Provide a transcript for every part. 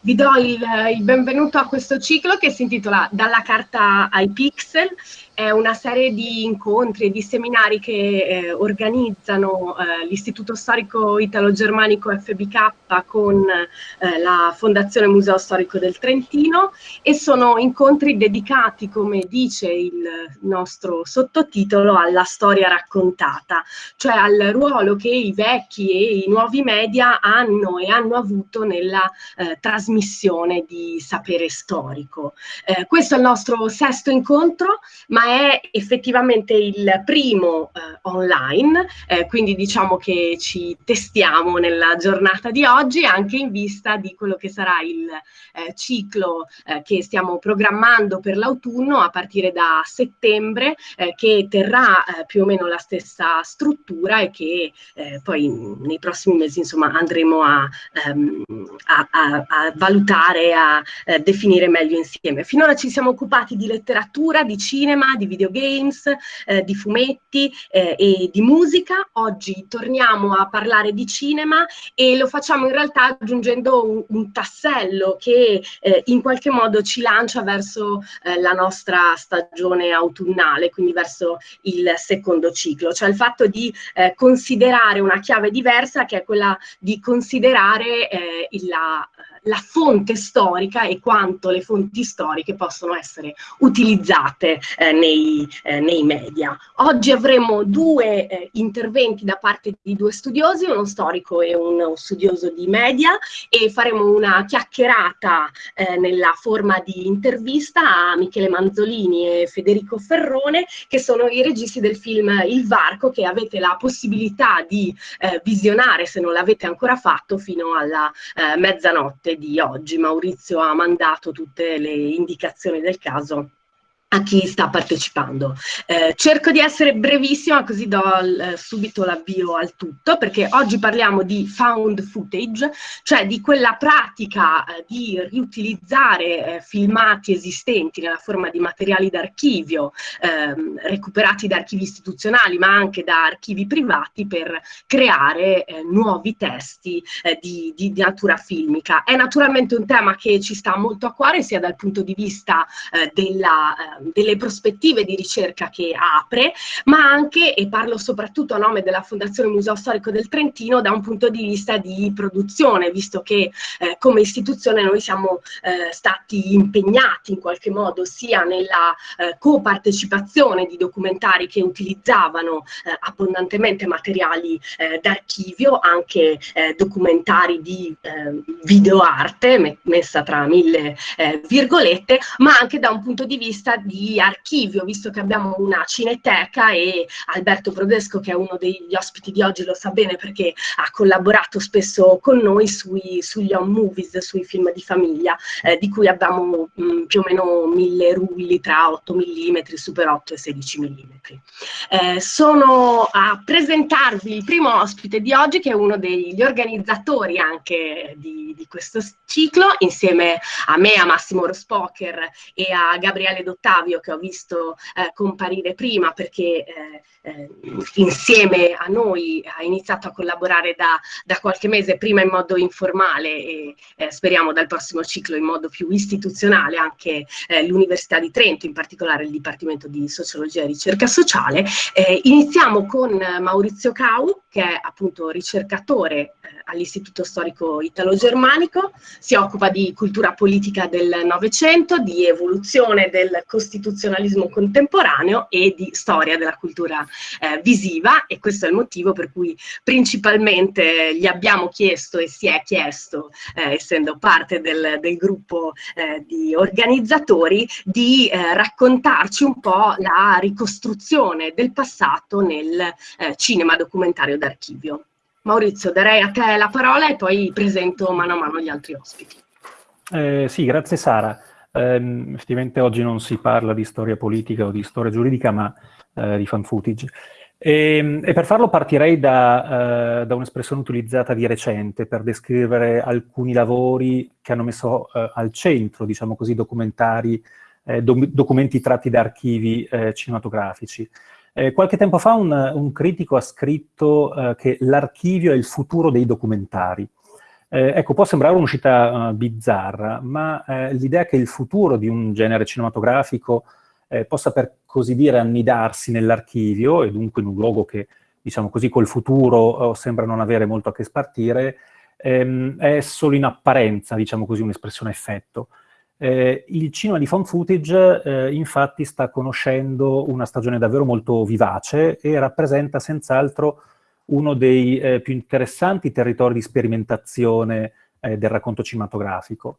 Vi do il, il, benvenuto a questo ciclo che si intitola Dalla carta ai pixel. È una serie di incontri e di seminari che eh, organizzano eh, l'Istituto Storico Italo-Germanico FBK con eh, la Fondazione Museo Storico del Trentino e sono incontri dedicati, come dice il nostro sottotitolo, alla storia raccontata, cioè al ruolo che i vecchi e i nuovi media hanno e hanno avuto nella eh, trasmissione di sapere storico. Eh, questo è il nostro sesto incontro, ma è effettivamente il primo eh, online, eh, quindi diciamo che ci testiamo nella giornata di oggi anche in vista di quello che sarà il eh, ciclo eh, che stiamo programmando per l'autunno a partire da settembre, eh, che terrà eh, più o meno la stessa struttura e che poi nei prossimi mesi insomma andremo a, ehm, a, a, a valutare, a definire meglio insieme. Finora ci siamo occupati di letteratura, di cinema, di videogames, eh, di fumetti eh, e di musica. Oggi torniamo a parlare di cinema e lo facciamo in realtà aggiungendo un, un tassello che eh, in qualche modo ci lancia verso eh, la nostra stagione autunnale, quindi verso il secondo ciclo, cioè il fatto di eh, considerare una chiave diversa che è quella di considerare eh, la la fonte storica e quanto le fonti storiche possono essere utilizzate eh, nei, eh, nei, media. Oggi avremo due eh, interventi da parte di due studiosi, uno storico e uno studioso di media e faremo una chiacchierata eh, nella forma di intervista a Michele Manzolini e Federico Ferrone che sono i registi del film Il Varco che avete la possibilità di visionare se non l'avete ancora fatto fino alla mezzanotte di oggi. Maurizio ha mandato tutte le indicazioni del caso a chi sta partecipando. Eh, cerco di essere brevissima così do eh, subito l'avvio al tutto perché oggi parliamo di found footage, cioè di quella pratica eh, di riutilizzare eh, filmati esistenti nella forma di materiali d'archivio ehm, recuperati da archivi istituzionali ma anche da archivi privati per creare eh, nuovi testi eh, di, di, di, natura filmica. È naturalmente un tema che ci sta molto a cuore sia dal punto di vista della delle prospettive di ricerca che apre, ma anche, e parlo soprattutto a nome della Fondazione Museo Storico del Trentino, da un punto di vista di produzione, visto che eh, come istituzione noi siamo eh, stati impegnati in qualche modo sia nella eh, copartecipazione di documentari che utilizzavano eh, abbondantemente materiali eh, d'archivio, anche eh, documentari di videoarte, me messa tra mille virgolette, ma anche da un punto di vista di archivio, visto che abbiamo una cineteca e Alberto Brodesco, che è uno degli ospiti di oggi, lo sa bene perché ha collaborato spesso con noi sui, sugli home movies, sui film di famiglia, eh, di cui abbiamo mh, mm, più o meno mille rulli tra 8 mm, super 8 e 16 mm. Eh, sono a presentarvi il primo ospite di oggi, che è uno degli organizzatori anche di, di questo ciclo, insieme a me, a Massimo Rospoker e a Gabriele Dottavio, Flavio che ho visto eh, comparire prima perché eh, eh, insieme a noi ha iniziato a collaborare da, da, qualche mese, prima in modo informale e eh, speriamo dal prossimo ciclo in modo più istituzionale anche eh, l'Università di Trento, in particolare il Dipartimento di Sociologia e Ricerca Sociale. Iniziamo con Maurizio Cau, che è appunto ricercatore all'Istituto Storico Italo-Germanico, si occupa di cultura politica del Novecento, di evoluzione del costituzionalismo contemporaneo e di storia della cultura eh, visiva e questo è il motivo per cui principalmente gli abbiamo chiesto e si è chiesto, eh, essendo parte del, del gruppo eh, di organizzatori, di eh, raccontarci un po' la ricostruzione del passato nel eh, cinema documentario d'archivio. Maurizio, darei a te la parola e poi presento mano a mano gli altri ospiti. Eh, sì, grazie Sara. Eh, effettivamente oggi non si parla di storia politica o di storia giuridica, ma eh, di fan footage. E, ehm, e, per farlo partirei da, uh, da un'espressione utilizzata di recente per descrivere alcuni lavori che hanno messo uh, al centro, diciamo così, documentari, eh, do documenti tratti da archivi eh, cinematografici. Eh, qualche tempo fa un, un critico ha scritto eh, che l'archivio è il futuro dei documentari. Eh, ecco, può sembrare un'uscita uh, bizzarra, ma eh, l'idea che il futuro di un genere cinematografico eh, possa per così dire annidarsi nell'archivio e dunque in un luogo che, diciamo così, col futuro oh, sembra non avere molto a che spartire, ehm, è solo in apparenza, diciamo così, un'espressione effetto. Eh, il cinema di found footage eh, infatti sta conoscendo una stagione davvero molto vivace e rappresenta senz'altro uno dei eh, più interessanti territori di sperimentazione eh, del racconto cinematografico.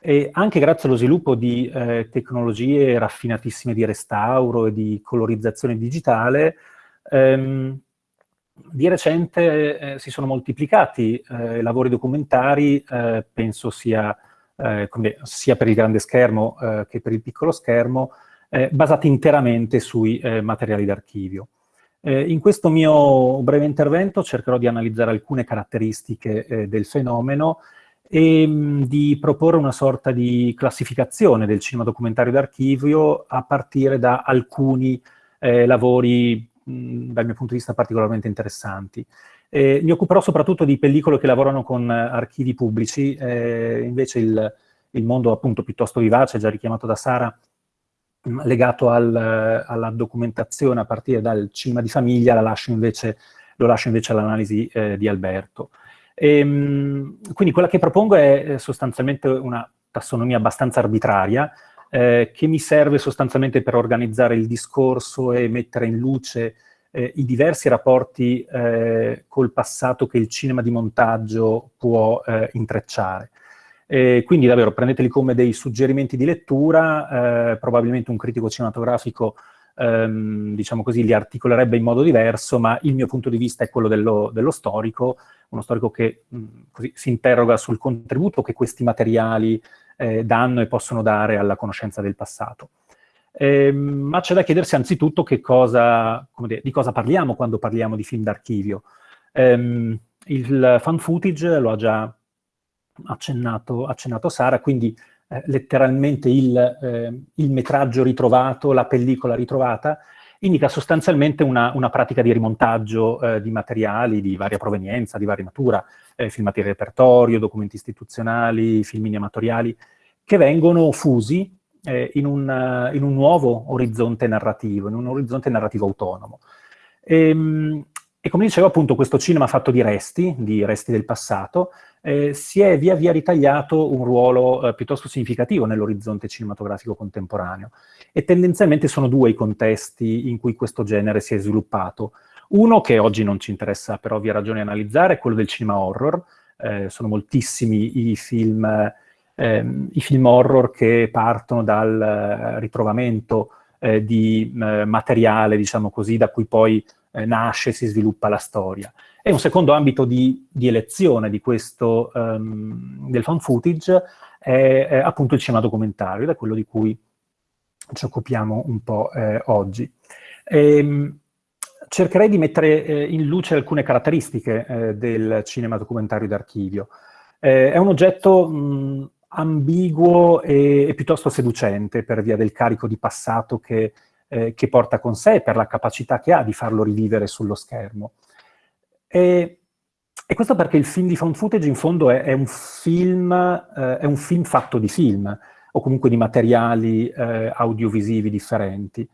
E anche grazie allo sviluppo di eh, tecnologie raffinatissime di restauro e di colorizzazione digitale, ehm, di recente eh, si sono moltiplicati eh, lavori documentari, eh, penso sia, come, sia, per il grande schermo che per il piccolo schermo, basati interamente sui materiali d'archivio. In questo mio breve intervento cercherò di analizzare alcune caratteristiche del fenomeno e mh, di proporre una sorta di classificazione del cinema documentario d'archivio a partire da alcuni lavori mh, dal mio punto di vista particolarmente interessanti. Eh, mi occuperò soprattutto di pellicole che lavorano con eh, archivi pubblici, eh, invece il, il, mondo appunto piuttosto vivace, già richiamato da Sara, legato al, alla documentazione a partire dal cinema di famiglia, lascio invece, lo lascio invece all'analisi eh, di Alberto. E, ehm, quindi quella che propongo è sostanzialmente una tassonomia abbastanza arbitraria, eh, che mi serve sostanzialmente per organizzare il discorso e mettere in luce eh, i diversi rapporti eh, col passato che il cinema di montaggio può eh, intrecciare. quindi davvero prendeteli come dei suggerimenti di lettura, eh, probabilmente un critico cinematografico ehm, diciamo così, li articolerebbe in modo diverso, ma il mio punto di vista è quello dello, dello storico, uno storico che mh, così, si interroga sul contributo che questi materiali eh, danno e possono dare alla conoscenza del passato. Eh, ma c'è da chiedersi anzitutto cosa, dire, di cosa parliamo quando parliamo di film d'archivio. Eh, il fan footage lo ha già accennato, accennato Sara, quindi eh, letteralmente il, eh, il, metraggio ritrovato, la pellicola ritrovata, indica sostanzialmente una, una pratica di rimontaggio eh, di materiali di varia provenienza, di varia natura, eh, filmati di repertorio, documenti istituzionali, filmini amatoriali, che vengono fusi eh, in, un, in, un, nuovo orizzonte narrativo, in un orizzonte narrativo autonomo. Ehm, e come dicevo, appunto, questo cinema fatto di resti, di resti del passato, eh, si è via via ritagliato un ruolo eh, piuttosto significativo nell'orizzonte cinematografico contemporaneo. E tendenzialmente sono due i contesti in cui questo genere si è sviluppato. Uno, che oggi non ci interessa per ovvie ragioni analizzare, è quello del cinema horror. Eh, sono moltissimi i film, ehm, i film, horror che partono dal eh, ritrovamento eh, di eh, materiale, diciamo così, da cui poi eh, nasce si sviluppa la storia. E un secondo ambito di, di elezione di questo, um, del fan footage è, è, appunto il cinema documentario, ed è quello di cui ci occupiamo un po' eh, oggi. Ehm, cercherei di mettere eh, in luce alcune caratteristiche eh, del cinema documentario d'archivio. Eh, è un oggetto mh, ambiguo e, e, piuttosto seducente per via del carico di passato che eh, che porta con sé, per la capacità che ha di farlo rivivere sullo schermo. E, e questo perché il film di found footage in fondo è, è, un, film, eh, è un film fatto di film, o comunque di materiali eh, audiovisivi differenti.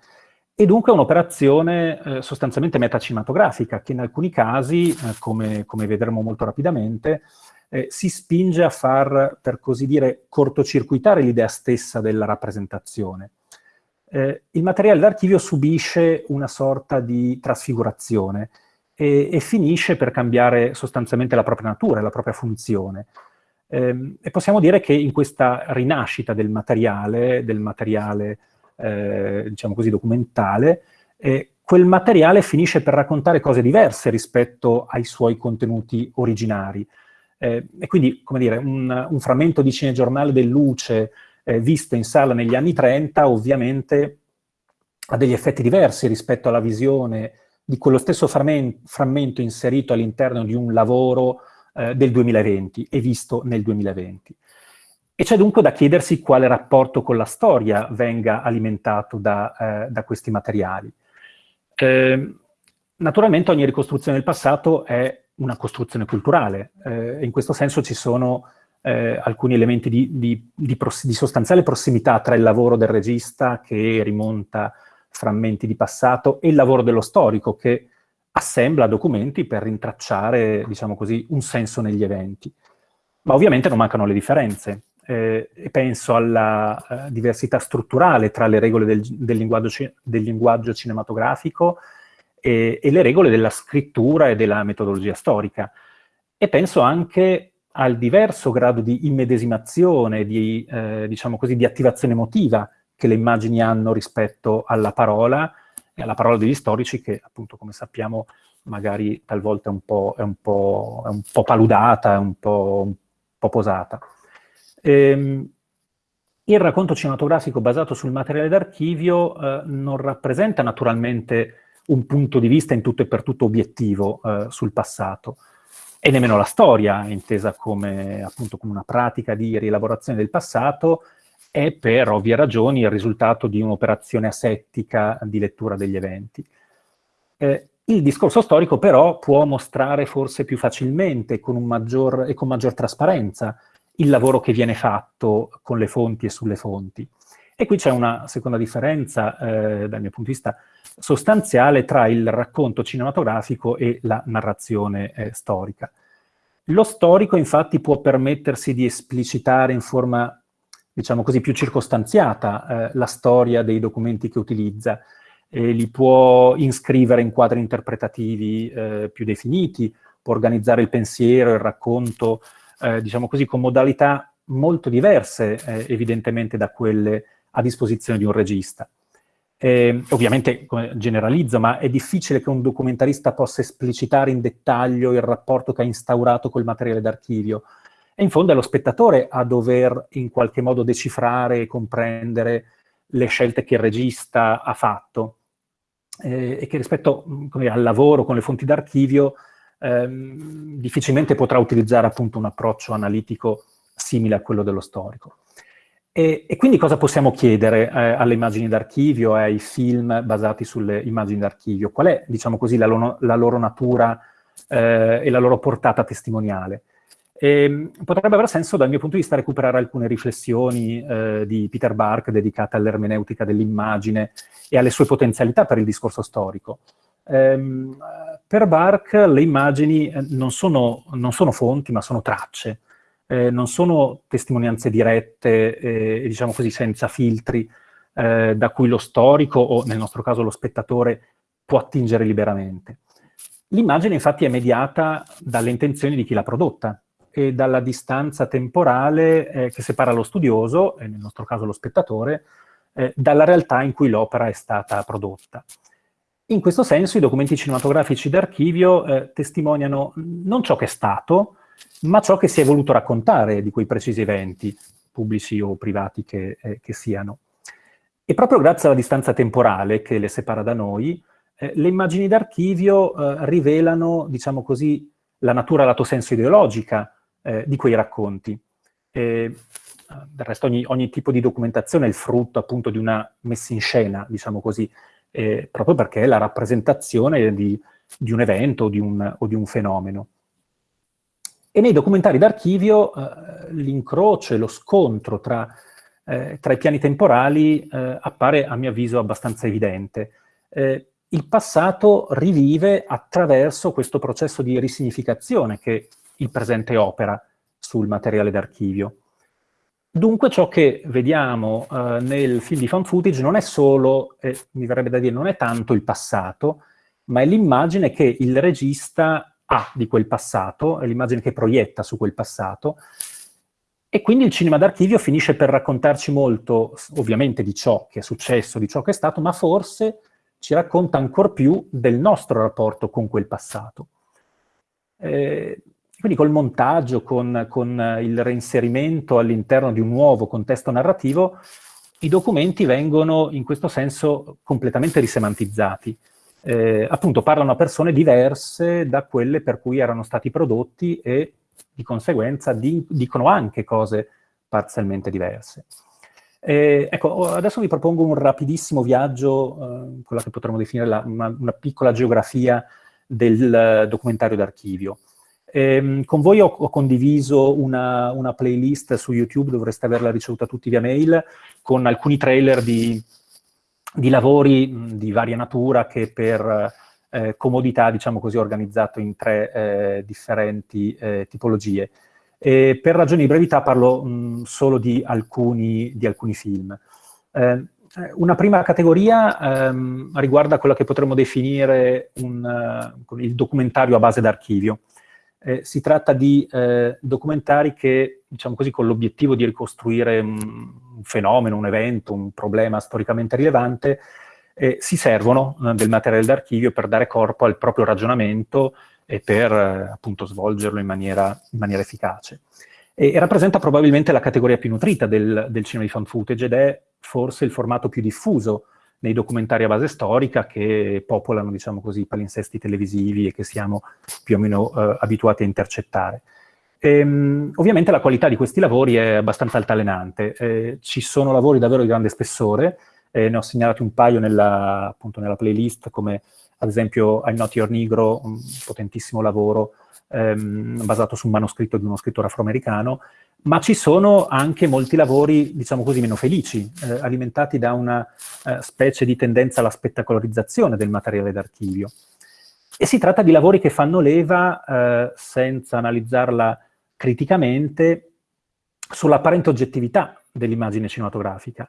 E dunque è un'operazione eh, sostanzialmente metacinematografica, che in alcuni casi, eh, come, come, vedremo molto rapidamente, eh, si spinge a far, per così dire, cortocircuitare l'idea stessa della rappresentazione eh, il materiale d'archivio subisce una sorta di trasfigurazione e, e, finisce per cambiare sostanzialmente la propria natura, la propria funzione. Eh, e possiamo dire che in questa rinascita del materiale, del materiale eh, diciamo così, documentale, eh, quel materiale finisce per raccontare cose diverse rispetto ai suoi contenuti originari. Eh, e quindi, come dire, un, un frammento di cinegiornale del Luce eh, visto in sala negli anni 30 ovviamente ha degli effetti diversi rispetto alla visione di quello stesso frammento inserito all'interno di un lavoro eh, del 2020 e visto nel 2020. E c'è dunque da chiedersi quale rapporto con la storia venga alimentato da, eh, da questi materiali. Eh, naturalmente ogni ricostruzione del passato è una costruzione culturale. Eh, in questo senso ci sono eh, alcuni elementi di, di, di, di, sostanziale prossimità tra il lavoro del regista che rimonta frammenti di passato e il lavoro dello storico che assembla documenti per rintracciare, diciamo così, un senso negli eventi. Ma ovviamente non mancano le differenze. Eh, e penso alla eh, diversità strutturale tra le regole del, del, linguaggio, del linguaggio, cinematografico e, e, le regole della scrittura e della metodologia storica. E penso anche al diverso grado di immedesimazione, di, eh, diciamo così, di attivazione emotiva che le immagini hanno rispetto alla parola, e alla parola degli storici che, appunto, come sappiamo, magari talvolta è un po', è un po', è un po paludata, è un po', un po posata. Ehm, il racconto cinematografico basato sul materiale d'archivio eh, non rappresenta naturalmente un punto di vista in tutto e per tutto obiettivo eh, sul passato, e nemmeno la storia, intesa come, appunto, come una pratica di rielaborazione del passato, è per ovvie ragioni il risultato di un'operazione asettica di lettura degli eventi. Eh, il discorso storico però può mostrare forse più facilmente con maggior, e con maggior trasparenza il lavoro che viene fatto con le fonti e sulle fonti. E qui c'è una seconda differenza, eh, dal mio punto di vista, sostanziale tra il racconto cinematografico e la narrazione eh, storica. Lo storico infatti può permettersi di esplicitare in forma, diciamo così, più circostanziata eh, la storia dei documenti che utilizza, e li può iscrivere in quadri interpretativi eh, più definiti, può organizzare il pensiero, il racconto, eh, diciamo così, con modalità molto diverse eh, evidentemente da quelle a disposizione di un regista. Eh, ovviamente generalizzo, ma è difficile che un documentarista possa esplicitare in dettaglio il rapporto che ha instaurato col materiale d'archivio. E in fondo è lo spettatore a dover in qualche modo decifrare e comprendere le scelte che il regista ha fatto eh, e che rispetto dire, al lavoro con le fonti d'archivio ehm, difficilmente potrà utilizzare appunto un approccio analitico simile a quello dello storico. E, e, quindi cosa possiamo chiedere eh, alle immagini d'archivio e ai film basati sulle immagini d'archivio? Qual è, diciamo così, la, lo, la loro natura eh, e la loro portata testimoniale? E, ehm, potrebbe aver senso, dal mio punto di vista, recuperare alcune riflessioni eh, di Peter Bark dedicate all'ermeneutica dell'immagine e alle sue potenzialità per il discorso storico. Ehm, per Bark le immagini eh, non sono, non sono fonti, ma sono tracce eh, non sono testimonianze dirette e, diciamo così, senza filtri, eh, da cui lo storico, o nel nostro caso lo spettatore, può attingere liberamente. L'immagine infatti è mediata dalle intenzioni di chi l'ha prodotta e dalla distanza temporale eh, che separa lo studioso, e nel nostro caso lo spettatore, eh, dalla realtà in cui l'opera è stata prodotta. In questo senso i documenti cinematografici d'archivio eh, testimoniano non ciò che è stato, ma ciò che si è voluto raccontare di quei precisi eventi, pubblici o privati che, eh, che siano. E proprio grazie alla distanza temporale che le separa da noi, eh, le immagini d'archivio eh, rivelano, diciamo così, la natura lato senso ideologica eh, di quei racconti. E, del resto ogni, ogni, tipo di documentazione è il frutto appunto di una messa in scena, diciamo così, eh, proprio perché è la rappresentazione di, di un evento o di un, o di un fenomeno. E nei documentari d'archivio eh, l'incrocio e lo scontro tra, eh, tra, i piani temporali eh, appare, a mio avviso, abbastanza evidente. Eh, il passato rivive attraverso questo processo di risignificazione che il presente opera sul materiale d'archivio. Dunque ciò che vediamo eh, nel film di fan footage non è solo, mi verrebbe da dire, non è tanto il passato, ma è l'immagine che il regista ha di quel passato, è l'immagine che proietta su quel passato, e quindi il cinema d'archivio finisce per raccontarci molto, ovviamente, di ciò che è successo, di ciò che è stato, ma forse ci racconta ancor più del nostro rapporto con quel passato. Eh, quindi col montaggio, con, con il reinserimento all'interno di un nuovo contesto narrativo, i documenti vengono in questo senso completamente risemantizzati eh, appunto parlano a persone diverse da quelle per cui erano stati prodotti e di conseguenza di, dicono anche cose parzialmente diverse. Eh, ecco, adesso vi propongo un rapidissimo viaggio, eh, quella che potremmo definire la, una, una, piccola geografia del documentario d'archivio. Ehm, con voi ho, ho condiviso una, una, playlist su YouTube, dovreste averla ricevuta tutti via mail, con alcuni trailer di, di lavori mh, di varia natura che per eh, comodità, diciamo così, ho organizzato in tre eh, differenti eh, tipologie. E per ragioni di brevità parlo mh, solo di alcuni, di alcuni film. Eh, una prima categoria ehm, riguarda quella che potremmo definire un, uh, il documentario a base d'archivio. Eh, si tratta di documentari che, diciamo così, con l'obiettivo di ricostruire un, un, fenomeno, un evento, un problema storicamente rilevante, eh, si servono eh, del materiale d'archivio per dare corpo al proprio ragionamento e per eh, appunto svolgerlo in maniera, in maniera efficace. E, e, rappresenta probabilmente la categoria più nutrita del, del cinema di fan footage ed è forse il formato più diffuso nei documentari a base storica che popolano, diciamo così, i palinsesti televisivi e che siamo più o meno eh, abituati a intercettare. Ehm, ovviamente la qualità di questi lavori è abbastanza altalenante. Eh, ci sono lavori davvero di grande spessore, eh, ne ho segnalati un paio nella, appunto, nella playlist, come ad esempio I'm Not Your Negro, un potentissimo lavoro ehm, basato su un manoscritto di uno scrittore afroamericano, ma ci sono anche molti lavori, diciamo così, meno felici, eh, alimentati da una eh, specie di tendenza alla spettacolarizzazione del materiale d'archivio. E si tratta di lavori che fanno leva, eh, senza analizzarla criticamente, sull'apparente oggettività dell'immagine cinematografica.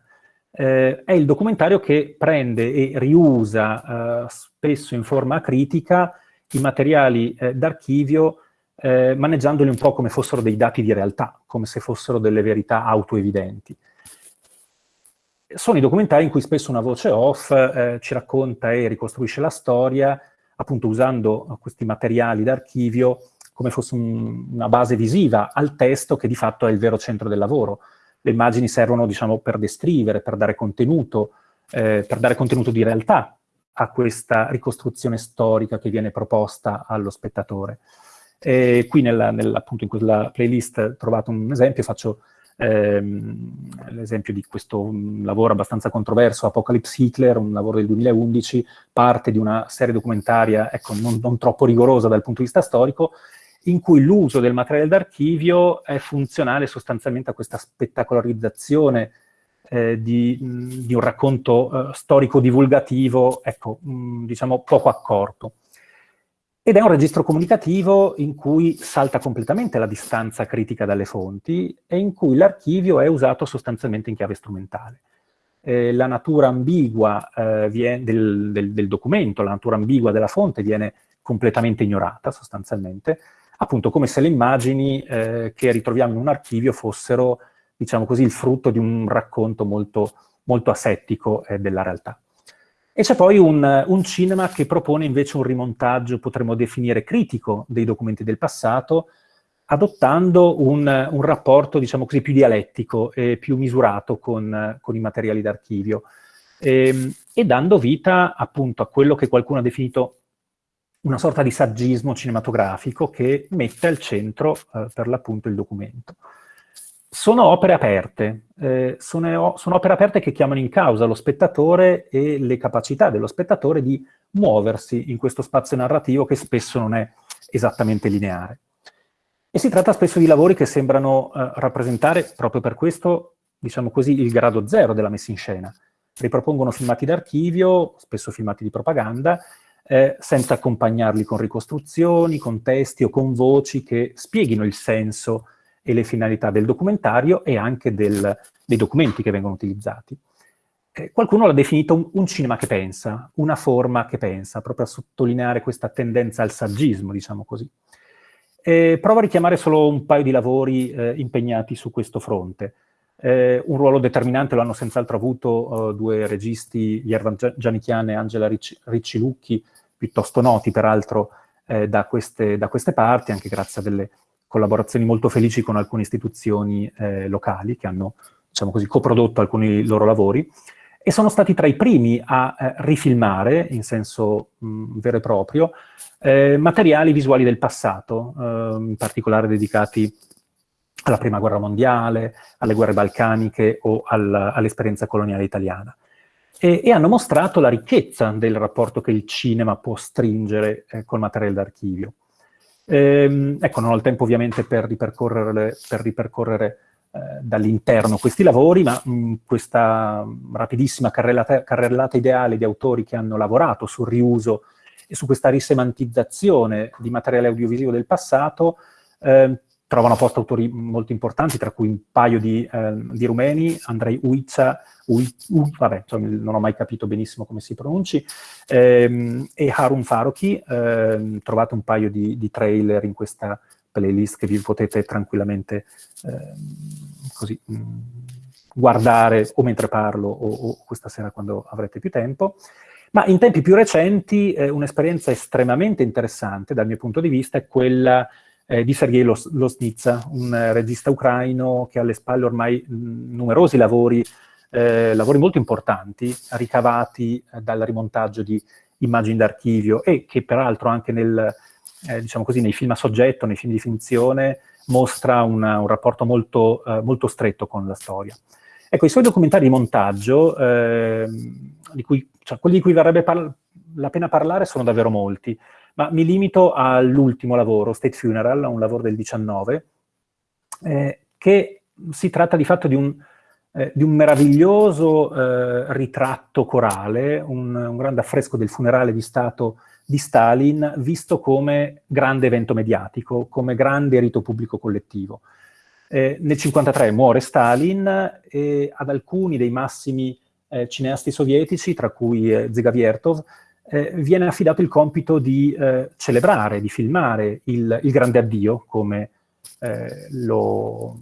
Eh, è il documentario che prende e riusa, eh, spesso in forma critica, i materiali eh, d'archivio eh, maneggiandoli un po' come fossero dei dati di realtà, come se fossero delle verità autoevidenti. Sono i documentari in cui spesso una voce off eh, ci racconta e ricostruisce la storia, appunto usando questi materiali d'archivio come fosse un, una base visiva al testo che di fatto è il vero centro del lavoro. Le immagini servono, diciamo, per descrivere, per dare contenuto, eh, per dare contenuto di realtà a questa ricostruzione storica che viene proposta allo spettatore. E qui nella, nella, appunto in quella playlist trovato un esempio, faccio ehm, l'esempio di questo lavoro abbastanza controverso, Apocalypse Hitler, un lavoro del 2011, parte di una serie documentaria, ecco, non, non troppo rigorosa dal punto di vista storico, in cui l'uso del materiale d'archivio è funzionale sostanzialmente a questa spettacolarizzazione eh, di, di, un racconto eh, storico-divulgativo, ecco, mh, diciamo poco accorto. Ed è un registro comunicativo in cui salta completamente la distanza critica dalle fonti e in cui l'archivio è usato sostanzialmente in chiave strumentale. Eh, la natura ambigua eh, del, del, del, documento, la natura ambigua della fonte viene completamente ignorata sostanzialmente, appunto come se le immagini eh, che ritroviamo in un archivio fossero, diciamo così, il frutto di un racconto molto, molto asettico eh, della realtà. E c'è poi un, un, cinema che propone invece un rimontaggio, potremmo definire critico, dei documenti del passato, adottando un, un rapporto, diciamo così, più dialettico e più misurato con, con i materiali d'archivio, ehm, e dando vita appunto a quello che qualcuno ha definito una sorta di saggismo cinematografico che mette al centro, eh, per l'appunto, il documento sono opere aperte, eh, sono, sono, opere aperte che chiamano in causa lo spettatore e le capacità dello spettatore di muoversi in questo spazio narrativo che spesso non è esattamente lineare. E si tratta spesso di lavori che sembrano eh, rappresentare, proprio per questo, diciamo così, il grado zero della messa in scena. Ripropongono filmati d'archivio, spesso filmati di propaganda, eh, senza accompagnarli con ricostruzioni, con testi o con voci che spieghino il senso e le finalità del documentario e anche del, dei documenti che vengono utilizzati. Eh, qualcuno l'ha definito un, un, cinema che pensa, una forma che pensa, proprio a sottolineare questa tendenza al saggismo, diciamo così. Eh, provo a richiamare solo un paio di lavori eh, impegnati su questo fronte. Eh, un ruolo determinante lo hanno senz'altro avuto uh, due registi, Yervan Gianichian e Angela Ricci, Ricci Lucchi, piuttosto noti peraltro eh, da queste, da, queste, parti, anche grazie a delle collaborazioni molto felici con alcune istituzioni eh, locali che hanno, diciamo così, coprodotto alcuni loro lavori e sono stati tra i primi a eh, rifilmare, in senso mh, vero e proprio, eh, materiali visuali del passato, eh, in particolare dedicati alla Prima Guerra Mondiale, alle guerre balcaniche o al, all'esperienza coloniale italiana. E, e, hanno mostrato la ricchezza del rapporto che il cinema può stringere eh, col materiale d'archivio. Ehm, ecco, non ho il tempo ovviamente per ripercorrere, per ripercorrere eh, dall'interno questi lavori, ma mh, questa rapidissima carrellata, carrellata, ideale di autori che hanno lavorato sul riuso e su questa risemantizzazione di materiale audiovisivo del passato, eh, trovano posto autori molto importanti, tra cui un paio di, eh, di rumeni, Andrei Uica, Ui, U, vabbè, insomma, non ho mai capito benissimo come si pronunci, ehm, e Harun Faroki, ehm, trovate un paio di, di, trailer in questa playlist che vi potete tranquillamente ehm, così, mh, mm, guardare o mentre parlo o, o, questa sera quando avrete più tempo. Ma in tempi più recenti eh, un'esperienza estremamente interessante dal mio punto di vista è quella eh, di Sergei Losnitsa, un eh, regista ucraino che ha alle spalle ormai mh, numerosi lavori, eh, lavori molto importanti, ricavati eh, dal rimontaggio di immagini d'archivio e che peraltro anche nel, eh, diciamo così, nei film a soggetto, nei film di finzione, mostra una, un rapporto molto, eh, molto, stretto con la storia. Ecco, i suoi documentari di montaggio, ehm, di cui, cioè, quelli di cui varrebbe la pena parlare sono davvero molti. Ma mi limito all'ultimo lavoro, State Funeral, un lavoro del 19, eh, che si tratta di fatto di un, eh, di un meraviglioso eh, ritratto corale, un, un, grande affresco del funerale di Stato di Stalin, visto come grande evento mediatico, come grande rito pubblico collettivo. Eh, nel 1953 muore Stalin e ad alcuni dei massimi eh, cineasti sovietici, tra cui eh, Zegaviertov, eh, viene affidato il compito di eh, celebrare, di filmare il, il grande addio, come, eh, lo,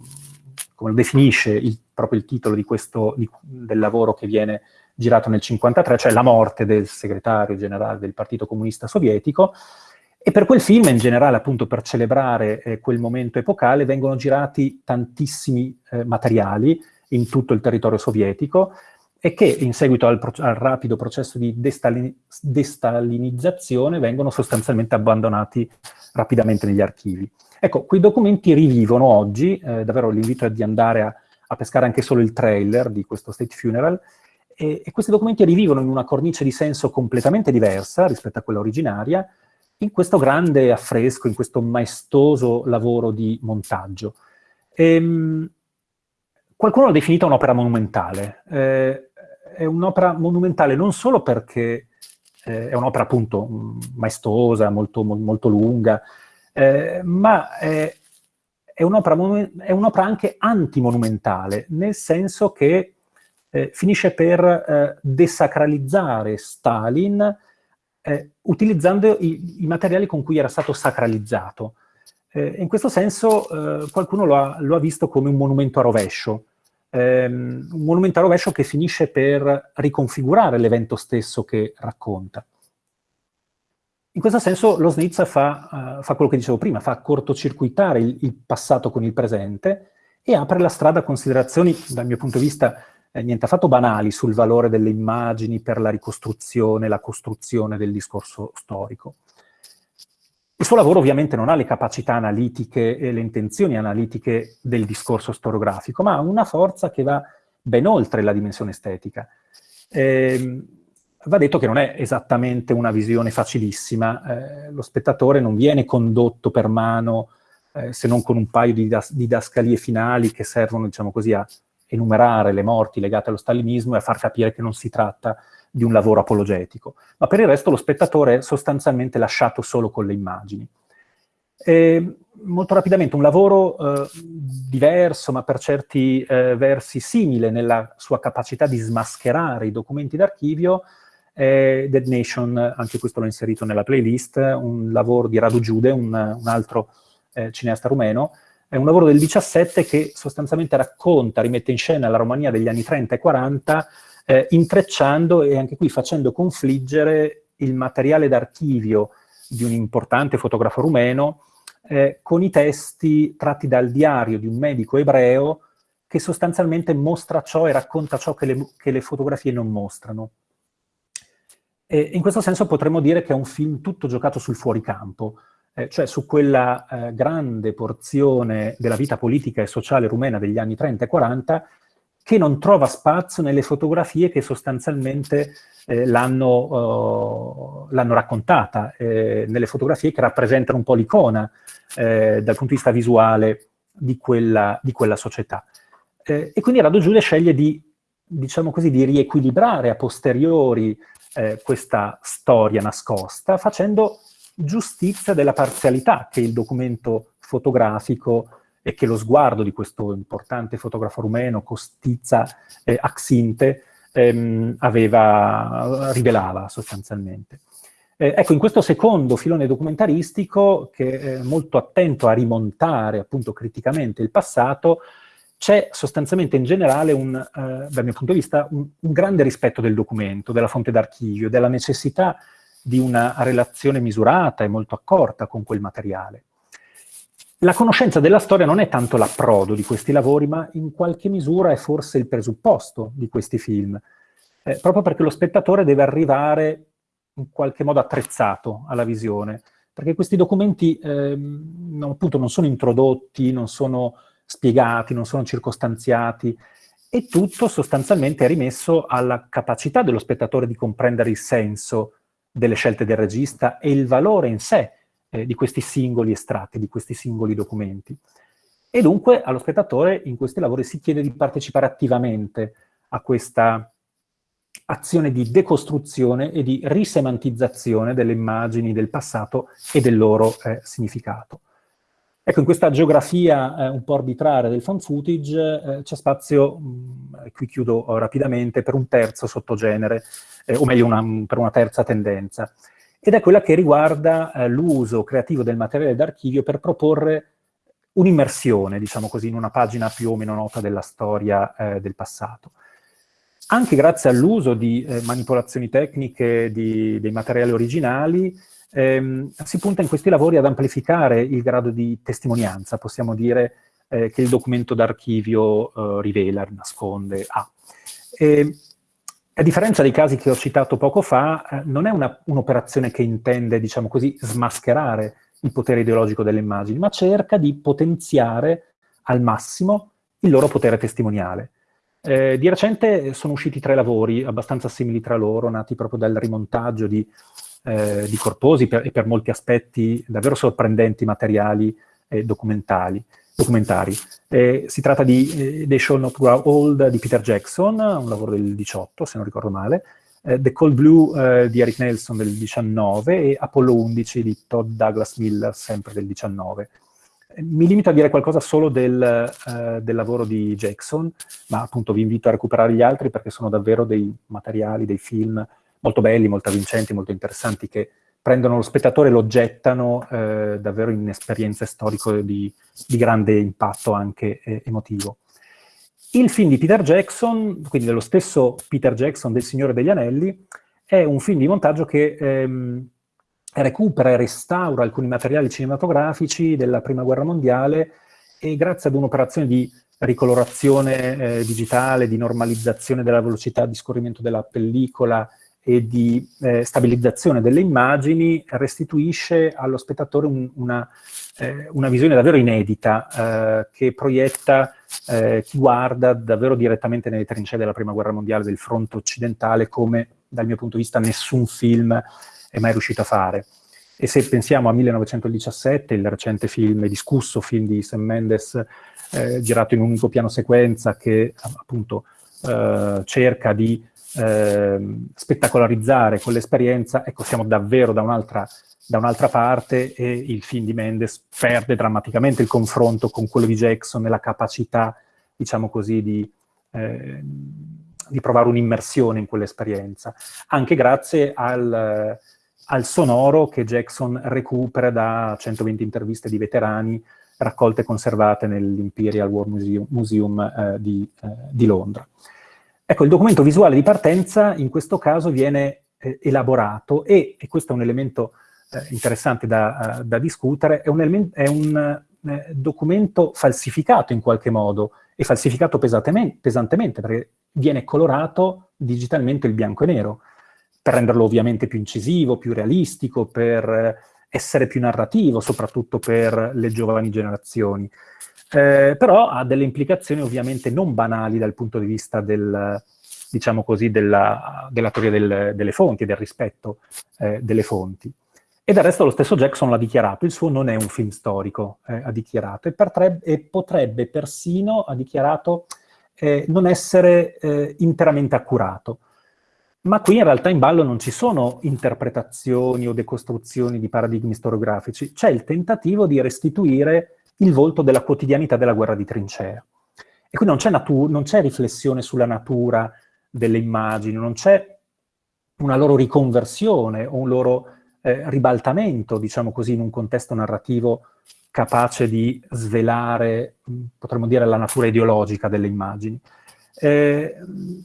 come, lo, definisce il, proprio il titolo di questo, di, del lavoro che viene girato nel 1953, cioè la morte del segretario generale del Partito Comunista Sovietico, e per quel film, in generale, appunto per celebrare eh, quel momento epocale, vengono girati tantissimi eh, materiali in tutto il territorio sovietico, e che in seguito al, al rapido processo di destalin destalinizzazione vengono sostanzialmente abbandonati rapidamente negli archivi. Ecco, quei documenti rivivono oggi, eh, davvero l'invito è di andare a, a, pescare anche solo il trailer di questo State Funeral, e, e questi documenti rivivono in una cornice di senso completamente diversa rispetto a quella originaria, in questo grande affresco, in questo maestoso lavoro di montaggio. Ehm, qualcuno l'ha definita un'opera monumentale. Eh, è un'opera monumentale non solo perché eh, è un'opera appunto maestosa, molto, molto lunga, eh, ma è, è un'opera un anche antimonumentale, nel senso che eh, finisce per eh, desacralizzare Stalin eh, utilizzando i, i, materiali con cui era stato sacralizzato. Eh, in questo senso qualcuno lo ha, lo ha visto come un monumento a rovescio, ehm, un monumento a rovescio che finisce per riconfigurare l'evento stesso che racconta. In questo senso lo Snitz fa, uh, fa quello che dicevo prima, fa cortocircuitare il, il, passato con il presente e apre la strada a considerazioni, dal mio punto di vista, eh, niente affatto banali sul valore delle immagini per la ricostruzione, la costruzione del discorso storico. Il suo lavoro ovviamente non ha le capacità analitiche e le intenzioni analitiche del discorso storiografico, ma ha una forza che va ben oltre la dimensione estetica. Eh, va detto che non è esattamente una visione facilissima, eh, lo spettatore non viene condotto per mano eh, se non con un paio di didascalie finali che servono, diciamo così, a enumerare le morti legate allo stalinismo e a far capire che non si tratta di un lavoro apologetico, ma per il resto lo spettatore è sostanzialmente lasciato solo con le immagini. E molto rapidamente, un lavoro eh, diverso, ma per certi eh, versi simile nella sua capacità di smascherare i documenti d'archivio, è Dead Nation, anche questo l'ho inserito nella playlist, un lavoro di Radu Giude, un, un altro eh, cineasta rumeno, è un lavoro del 17 che sostanzialmente racconta, rimette in scena la Romania degli anni 30 e 40, eh, intrecciando e anche qui facendo confliggere il materiale d'archivio di un importante fotografo rumeno eh, con i testi tratti dal diario di un medico ebreo che sostanzialmente mostra ciò e racconta ciò che le, che le fotografie non mostrano. E in questo senso potremmo dire che è un film tutto giocato sul fuoricampo, eh, cioè su quella eh, grande porzione della vita politica e sociale rumena degli anni 30 e 40 che non trova spazio nelle fotografie che sostanzialmente eh, l'hanno uh, raccontata, eh, nelle fotografie che rappresentano un po' l'icona eh, dal punto di vista visuale di quella, di quella società. Eh, e quindi Rado Giulia sceglie di, diciamo così, di riequilibrare a posteriori eh, questa storia nascosta, facendo giustizia della parzialità che il documento fotografico e che lo sguardo di questo importante fotografo rumeno, Costizza eh, Axinte, ehm, aveva, rivelava sostanzialmente. Eh, ecco, in questo secondo filone documentaristico, che è molto attento a rimontare appunto criticamente il passato, c'è sostanzialmente in generale, un, eh, dal mio punto di vista, un, un grande rispetto del documento, della fonte d'archivio, della necessità di una relazione misurata e molto accorta con quel materiale. La conoscenza della storia non è tanto l'approdo di questi lavori, ma in qualche misura è forse il presupposto di questi film, eh, proprio perché lo spettatore deve arrivare in qualche modo attrezzato alla visione, perché questi documenti eh, non, appunto non sono introdotti, non sono spiegati, non sono circostanziati, e tutto sostanzialmente è rimesso alla capacità dello spettatore di comprendere il senso delle scelte del regista e il valore in sé eh, di questi singoli estratti, di questi singoli documenti. E dunque allo spettatore in questi lavori si chiede di partecipare attivamente a questa azione di decostruzione e di risemantizzazione delle immagini del passato e del loro eh, significato. Ecco, in questa geografia eh, un po' arbitraria del fan footage eh, c'è spazio, mh, qui chiudo rapidamente, per un terzo sottogenere, eh, o meglio una, per una terza tendenza ed è quella che riguarda eh, l'uso creativo del materiale d'archivio per proporre un'immersione, diciamo così, in una pagina più o meno nota della storia eh, del passato. Anche grazie all'uso di eh, manipolazioni tecniche di, dei materiali originali, ehm, si punta in questi lavori ad amplificare il grado di testimonianza, possiamo dire, eh, che il documento d'archivio eh, rivela, nasconde, ha. E, a differenza dei casi che ho citato poco fa, eh, non è un'operazione un che intende, diciamo così, smascherare il potere ideologico delle immagini, ma cerca di potenziare al massimo il loro potere testimoniale. Eh, di recente sono usciti tre lavori abbastanza simili tra loro, nati proprio dal rimontaggio di, eh, di corposi per, e per molti aspetti davvero sorprendenti materiali eh, documentali documentari. Eh, si tratta di eh, They Shall Not Grow Old di Peter Jackson, un lavoro del 18, se non ricordo male, eh, The Cold Blue eh, di Eric Nelson del 19 e Apollo 11 di Todd Douglas Miller, sempre del 19. Eh, mi limito a dire qualcosa solo del, eh, del, lavoro di Jackson, ma appunto vi invito a recuperare gli altri perché sono davvero dei materiali, dei film molto belli, molto avvincenti, molto interessanti che prendono lo spettatore e lo gettano eh, davvero in esperienze storiche di, di grande impatto anche eh, emotivo. Il film di Peter Jackson, quindi dello stesso Peter Jackson del Signore degli Anelli, è un film di montaggio che ehm, recupera e restaura alcuni materiali cinematografici della Prima Guerra Mondiale e grazie ad un'operazione di ricolorazione eh, digitale, di normalizzazione della velocità di scorrimento della pellicola e di eh, stabilizzazione delle immagini restituisce allo spettatore un, una, eh, una, visione davvero inedita eh, che proietta eh, chi guarda davvero direttamente nelle trincee della Prima Guerra Mondiale del fronte occidentale come dal mio punto di vista nessun film è mai riuscito a fare. E se pensiamo a 1917, il recente film, discusso film di Sam Mendes, eh, girato in un unico piano sequenza che appunto eh, cerca di eh, spettacolarizzare quell'esperienza, ecco, siamo davvero da un'altra da un'altra parte e il film di Mendes perde drammaticamente il confronto con quello di Jackson e la capacità, diciamo così, di, eh, di provare un'immersione in quell'esperienza, anche grazie al, al, sonoro che Jackson recupera da 120 interviste di veterani raccolte e conservate nell'Imperial War Museum, Museum eh, di, eh, di Londra. Ecco, il documento visuale di partenza in questo caso viene eh, elaborato e, e questo è un elemento eh, interessante da, uh, da, discutere, è un, è un eh, documento falsificato in qualche modo e falsificato pesantemente perché viene colorato digitalmente il bianco e nero per renderlo ovviamente più incisivo, più realistico, per essere più narrativo, soprattutto per le giovani generazioni. Eh, però ha delle implicazioni ovviamente non banali dal punto di vista del, diciamo così, della, della teoria del, delle fonti, del rispetto eh, delle fonti. E del resto lo stesso Jackson l'ha dichiarato, il suo non è un film storico, eh, ha dichiarato, e, pertrebbe, e, potrebbe persino, ha dichiarato, eh, non essere eh, interamente accurato. Ma qui in realtà in ballo non ci sono interpretazioni o decostruzioni di paradigmi storiografici, c'è il tentativo di restituire il volto della quotidianità della guerra di trincea. E qui non c'è riflessione sulla natura delle immagini, non c'è una loro riconversione o un loro eh, ribaltamento, diciamo così, in un contesto narrativo capace di svelare, potremmo dire, la natura ideologica delle immagini. Eh,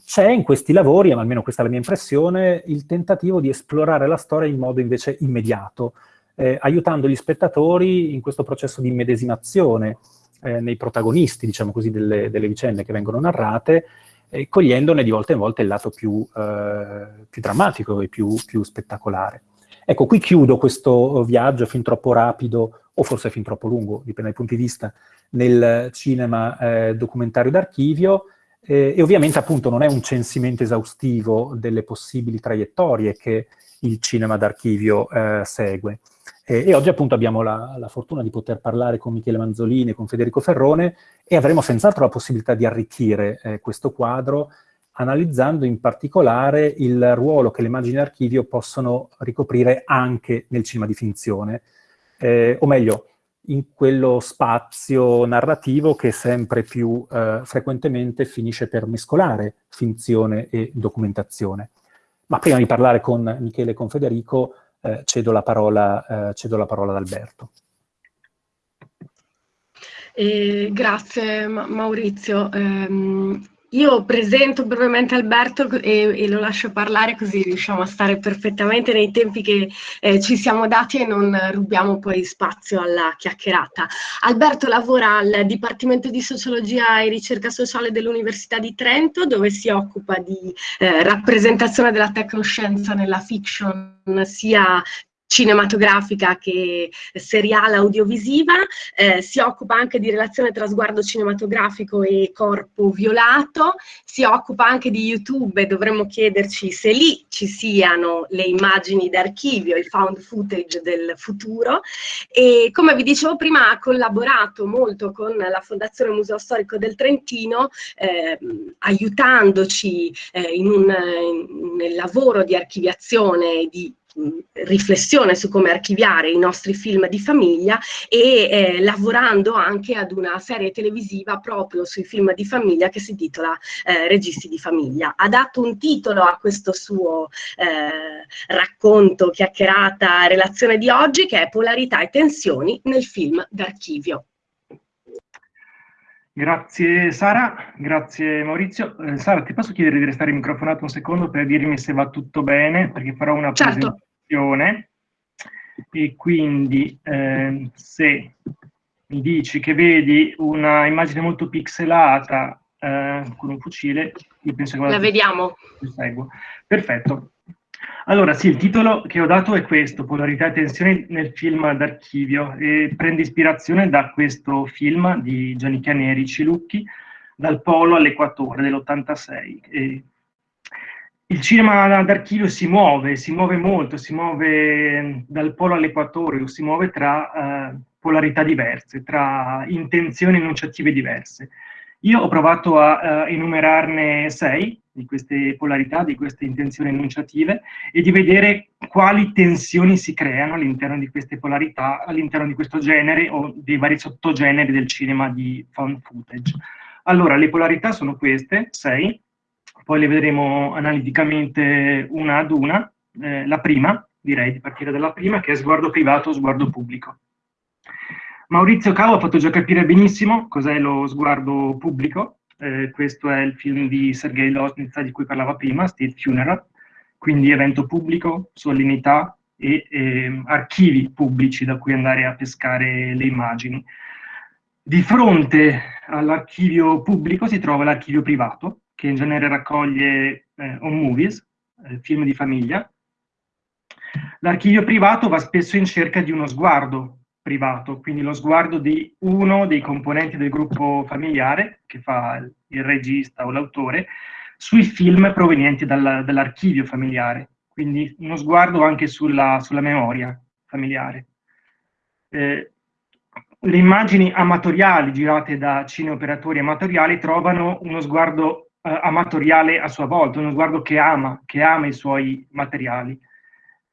c'è in questi lavori, ma almeno questa è la mia impressione, il tentativo di esplorare la storia in modo invece immediato, eh, aiutando gli spettatori in questo processo di immedesimazione eh, nei protagonisti, diciamo così, delle, delle vicende che vengono narrate, e cogliendone di volta in volta il lato più, eh, più drammatico e più, più, spettacolare. Ecco, qui chiudo questo viaggio fin troppo rapido, o forse fin troppo lungo, dipende dai punti di vista, nel cinema eh, documentario d'archivio, eh, e ovviamente appunto non è un censimento esaustivo delle possibili traiettorie che il cinema d'archivio eh, segue. E, e, oggi appunto abbiamo la, la, fortuna di poter parlare con Michele Manzolini e con Federico Ferrone e avremo senz'altro la possibilità di arricchire eh, questo quadro analizzando in particolare il ruolo che le immagini d'archivio possono ricoprire anche nel cinema di finzione, eh, o meglio, in quello spazio narrativo che sempre più eh, frequentemente finisce per mescolare finzione e documentazione. Ma prima di parlare con Michele e con Federico, eh, cedo, la parola, eh, cedo la parola ad Alberto. Eh, grazie Maurizio. Io presento brevemente Alberto e, e, lo lascio parlare così riusciamo a stare perfettamente nei tempi che eh, ci siamo dati e non rubiamo poi spazio alla chiacchierata. Alberto lavora al Dipartimento di Sociologia e Ricerca Sociale dell'Università di Trento dove si occupa di eh, rappresentazione della tecnoscienza nella fiction sia cinematografica che seriale audiovisiva, eh, si occupa anche di relazione tra sguardo cinematografico e corpo violato, si occupa anche di YouTube e dovremmo chiederci se lì ci siano le immagini d'archivio, il found footage del futuro. E come vi dicevo prima ha collaborato molto con la Fondazione Museo Storico del Trentino eh, aiutandoci eh, in un, in, nel lavoro di archiviazione di riflessione su come archiviare i nostri film di famiglia e eh, lavorando anche ad una serie televisiva proprio sui film di famiglia che si intitola eh, Registi di famiglia. Ha dato un titolo a questo suo eh, racconto, chiacchierata, relazione di oggi che è Polarità e tensioni nel film d'archivio. Grazie Sara, grazie Maurizio. Eh, Sara, ti posso chiedere di restare microfonato un secondo per dirmi se va tutto bene, perché farò una certo e quindi eh, se mi dici che vedi una immagine molto pixelata eh, con un fucile, io penso che... La vediamo. Seguo. Perfetto. Allora, sì, il titolo che ho dato è questo, Polarità e tensioni nel film d'archivio, e prende ispirazione da questo film di Gianni Chianeri Cilucchi, Dal Polo all'Equatore dell'86, il cinema d'archivio si muove, si muove molto, si muove dal polo all'equatorio, si muove tra uh, polarità diverse, tra intenzioni enunciative diverse. Io ho provato a uh, enumerarne sei di queste polarità, di queste intenzioni enunciative e di vedere quali tensioni si creano all'interno di queste polarità, all'interno di questo genere o dei vari sottogeneri del cinema di found footage. Allora, le polarità sono queste, sei, poi le vedremo analiticamente una ad una. Eh, la prima, direi di partire dalla prima, che è sguardo privato, sguardo pubblico. Maurizio Cavo ha fatto già capire benissimo cos'è lo sguardo pubblico. Eh, questo è il film di Sergei Losnitsa di cui parlava prima, State Funeral, quindi evento pubblico, solennità e eh, archivi pubblici da cui andare a pescare le immagini. Di fronte all'archivio pubblico si trova l'archivio privato, che in genere raccoglie eh, home movies, eh, film di famiglia. L'archivio privato va spesso in cerca di uno sguardo privato, quindi lo sguardo di uno dei componenti del gruppo familiare, che fa il regista o l'autore, sui film provenienti dal, dall'archivio familiare, quindi uno sguardo anche sulla, sulla memoria familiare. Eh, le immagini amatoriali girate da cineoperatori amatoriali trovano uno sguardo eh, amatoriale a sua volta, uno sguardo che ama, che ama i suoi materiali.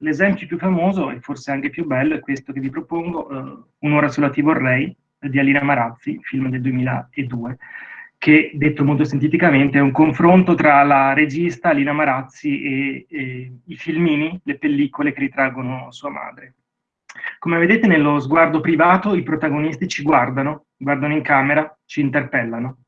L'esempio più famoso, e forse anche più bello, è questo che vi propongo, eh, Un'ora sulla Ti vorrei, di Alina Marazzi, film del 2002, che, detto molto sinteticamente, è un confronto tra la regista Alina Marazzi e, e i filmini, le pellicole che ritraggono sua madre. Come vedete nello sguardo privato i protagonisti ci guardano, guardano in camera, ci interpellano.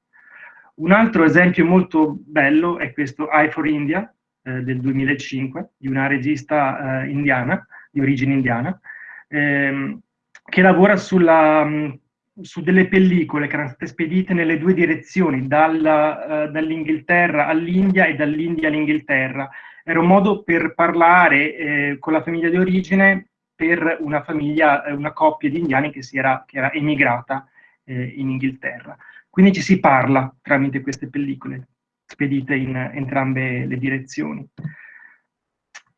Un altro esempio molto bello è questo Eye for India eh, del 2005 di una regista eh, indiana, di origine indiana, ehm, che lavora sulla, mh, su delle pellicole che erano state spedite nelle due direzioni, dalla, uh, dall'Inghilterra all'India e dall'India all'Inghilterra. Era un modo per parlare eh, con la famiglia di origine per una famiglia, eh, una coppia di indiani che, era, che era emigrata eh, in Inghilterra. Quindi ci si parla tramite queste pellicole spedite in entrambe le direzioni.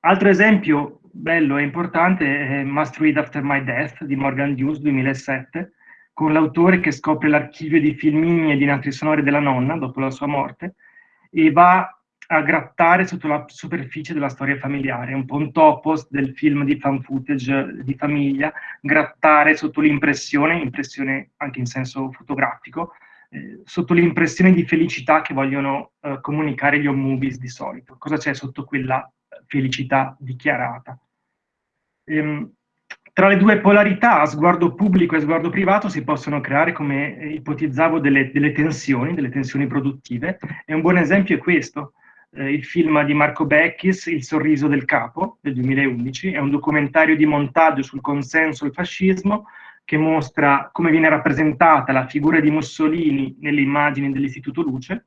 Altro esempio bello e importante è Must Read After My Death di Morgan Hughes 2007, con l'autore che scopre l'archivio di filmini e di nastri sonori della nonna dopo la sua morte e va a grattare sotto la superficie della storia familiare, un po' un topos del film di fan footage di famiglia, grattare sotto l'impressione, impressione anche in senso fotografico, eh, sotto l'impressione di felicità che vogliono eh, comunicare gli home movies di solito. Cosa c'è sotto quella felicità dichiarata? Ehm, tra le due polarità, sguardo pubblico e sguardo privato, si possono creare, come ipotizzavo, delle, delle tensioni, delle tensioni produttive, e un buon esempio è questo eh, il film di Marco Becchis, Il sorriso del capo, del 2011, è un documentario di montaggio sul consenso al fascismo che mostra come viene rappresentata la figura di Mussolini nelle immagini dell'Istituto Luce,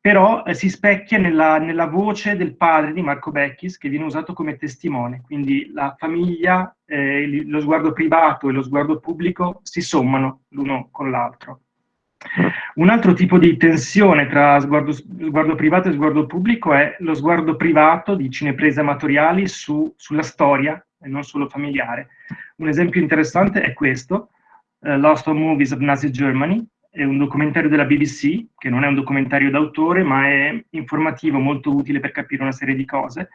però eh, si specchia nella, nella, voce del padre di Marco Becchis che viene usato come testimone, quindi la famiglia, eh, lo sguardo privato e lo sguardo pubblico si sommano l'uno con l'altro. Un altro tipo di tensione tra sguardo, sguardo, privato e sguardo pubblico è lo sguardo privato di cineprese amatoriali su, sulla storia e non solo familiare. Un esempio interessante è questo, uh, Lost on Movies of Nazi Germany, è un documentario della BBC, che non è un documentario d'autore, ma è informativo, molto utile per capire una serie di cose.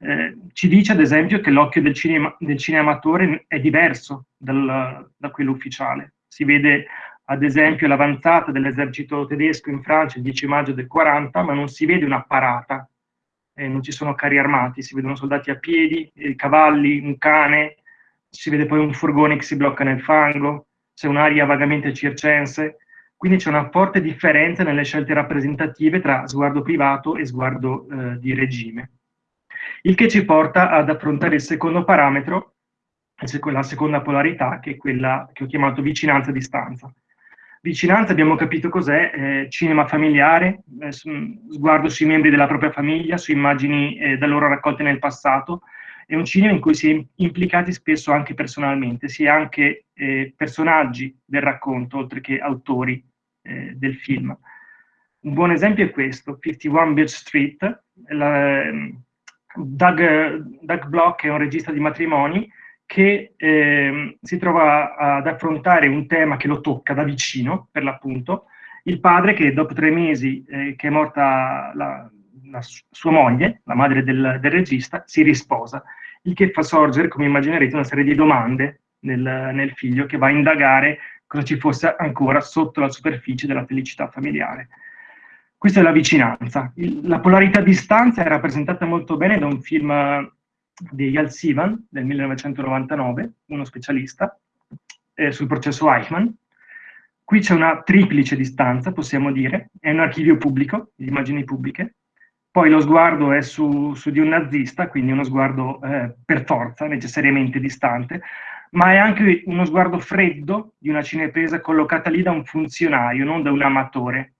Eh, ci dice ad esempio che l'occhio del, cinema, del cineamatore è diverso dal, da quello ufficiale. Si vede ad esempio l'avanzata dell'esercito tedesco in Francia il 10 maggio del 40, ma non si vede una parata, eh, non ci sono carri armati, si vedono soldati a piedi, eh, cavalli, un cane, si vede poi un furgone che si blocca nel fango, c'è un'aria vagamente circense, quindi c'è una forte differenza nelle scelte rappresentative tra sguardo privato e sguardo eh, di regime. Il che ci porta ad affrontare il secondo parametro, la seconda polarità, che è quella che ho chiamato vicinanza-distanza. Vicinanza abbiamo capito cos'è, eh, cinema familiare, eh, sguardo sui membri della propria famiglia, su immagini eh, da loro raccolte nel passato, è un cinema in cui si è implicati spesso anche personalmente, si è anche eh, personaggi del racconto, oltre che autori eh, del film. Un buon esempio è questo, 51 Beach Street, la, ehm, Doug, Doug Block è un regista di matrimoni, che eh, si trova ad affrontare un tema che lo tocca da vicino, per l'appunto, il padre che dopo tre mesi eh, che è morta la, la sua moglie, la madre del, del, regista, si risposa, il che fa sorgere, come immaginerete, una serie di domande nel, nel figlio che va a indagare cosa ci fosse ancora sotto la superficie della felicità familiare. Questa è la vicinanza. Il, la polarità distanza è rappresentata molto bene da un film di Yal Sivan del 1999, uno specialista, eh, sul processo Eichmann. Qui c'è una triplice distanza, possiamo dire, è un archivio pubblico, di immagini pubbliche, poi lo sguardo è su, su di un nazista, quindi uno sguardo eh, per forza, necessariamente distante, ma è anche uno sguardo freddo di una cinepresa collocata lì da un funzionario, non da un amatore.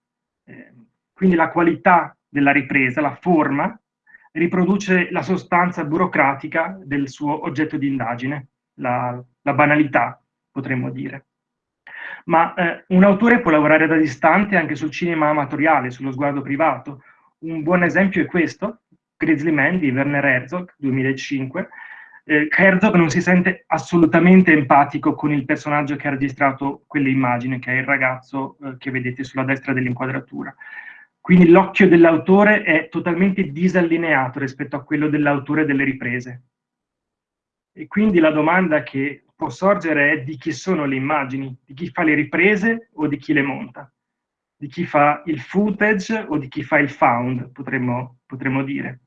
Eh, quindi la qualità della ripresa, la forma, riproduce la sostanza burocratica del suo oggetto di indagine, la, la banalità, potremmo dire. Ma eh, un autore può lavorare da distante anche sul cinema amatoriale, sullo sguardo privato. Un buon esempio è questo, Grizzly Man di Werner Herzog, 2005. Eh, Herzog non si sente assolutamente empatico con il personaggio che ha registrato quelle immagini, che è il ragazzo eh, che vedete sulla destra dell'inquadratura. Quindi l'occhio dell'autore è totalmente disallineato rispetto a quello dell'autore delle riprese. E quindi la domanda che può sorgere è di chi sono le immagini, di chi fa le riprese o di chi le monta, di chi fa il footage o di chi fa il found, potremmo, potremmo dire.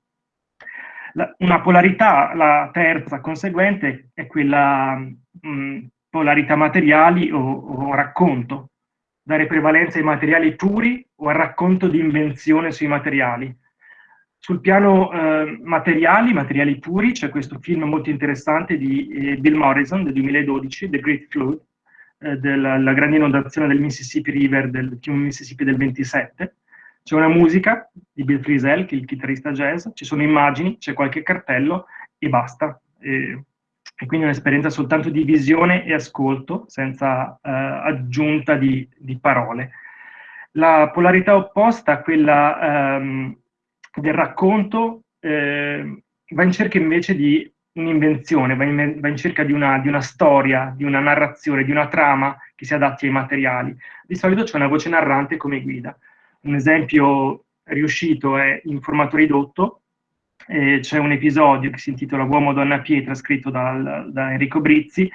La, una polarità, la terza conseguente, è quella mh, polarità materiali o, o racconto, dare prevalenza ai materiali puri o al racconto di invenzione sui materiali. Sul piano eh, materiali, materiali puri, c'è questo film molto interessante di eh, Bill Morrison del 2012, The Great Flood, eh, della grande inondazione del Mississippi River, del fiume Mississippi del 27. C'è una musica di Bill Frisell, che è il chitarrista jazz, ci sono immagini, c'è qualche cartello e basta. E, e quindi un'esperienza soltanto di visione e ascolto, senza eh, aggiunta di, di, parole. La polarità opposta quella ehm, del racconto eh, va in cerca invece di un'invenzione, va, va in, cerca di una, di una, storia, di una narrazione, di una trama che si adatti ai materiali. Di solito c'è una voce narrante come guida. Un esempio riuscito è in formato ridotto, eh, c'è un episodio che si intitola Uomo, Donna, Pietra, scritto dal, da Enrico Brizzi,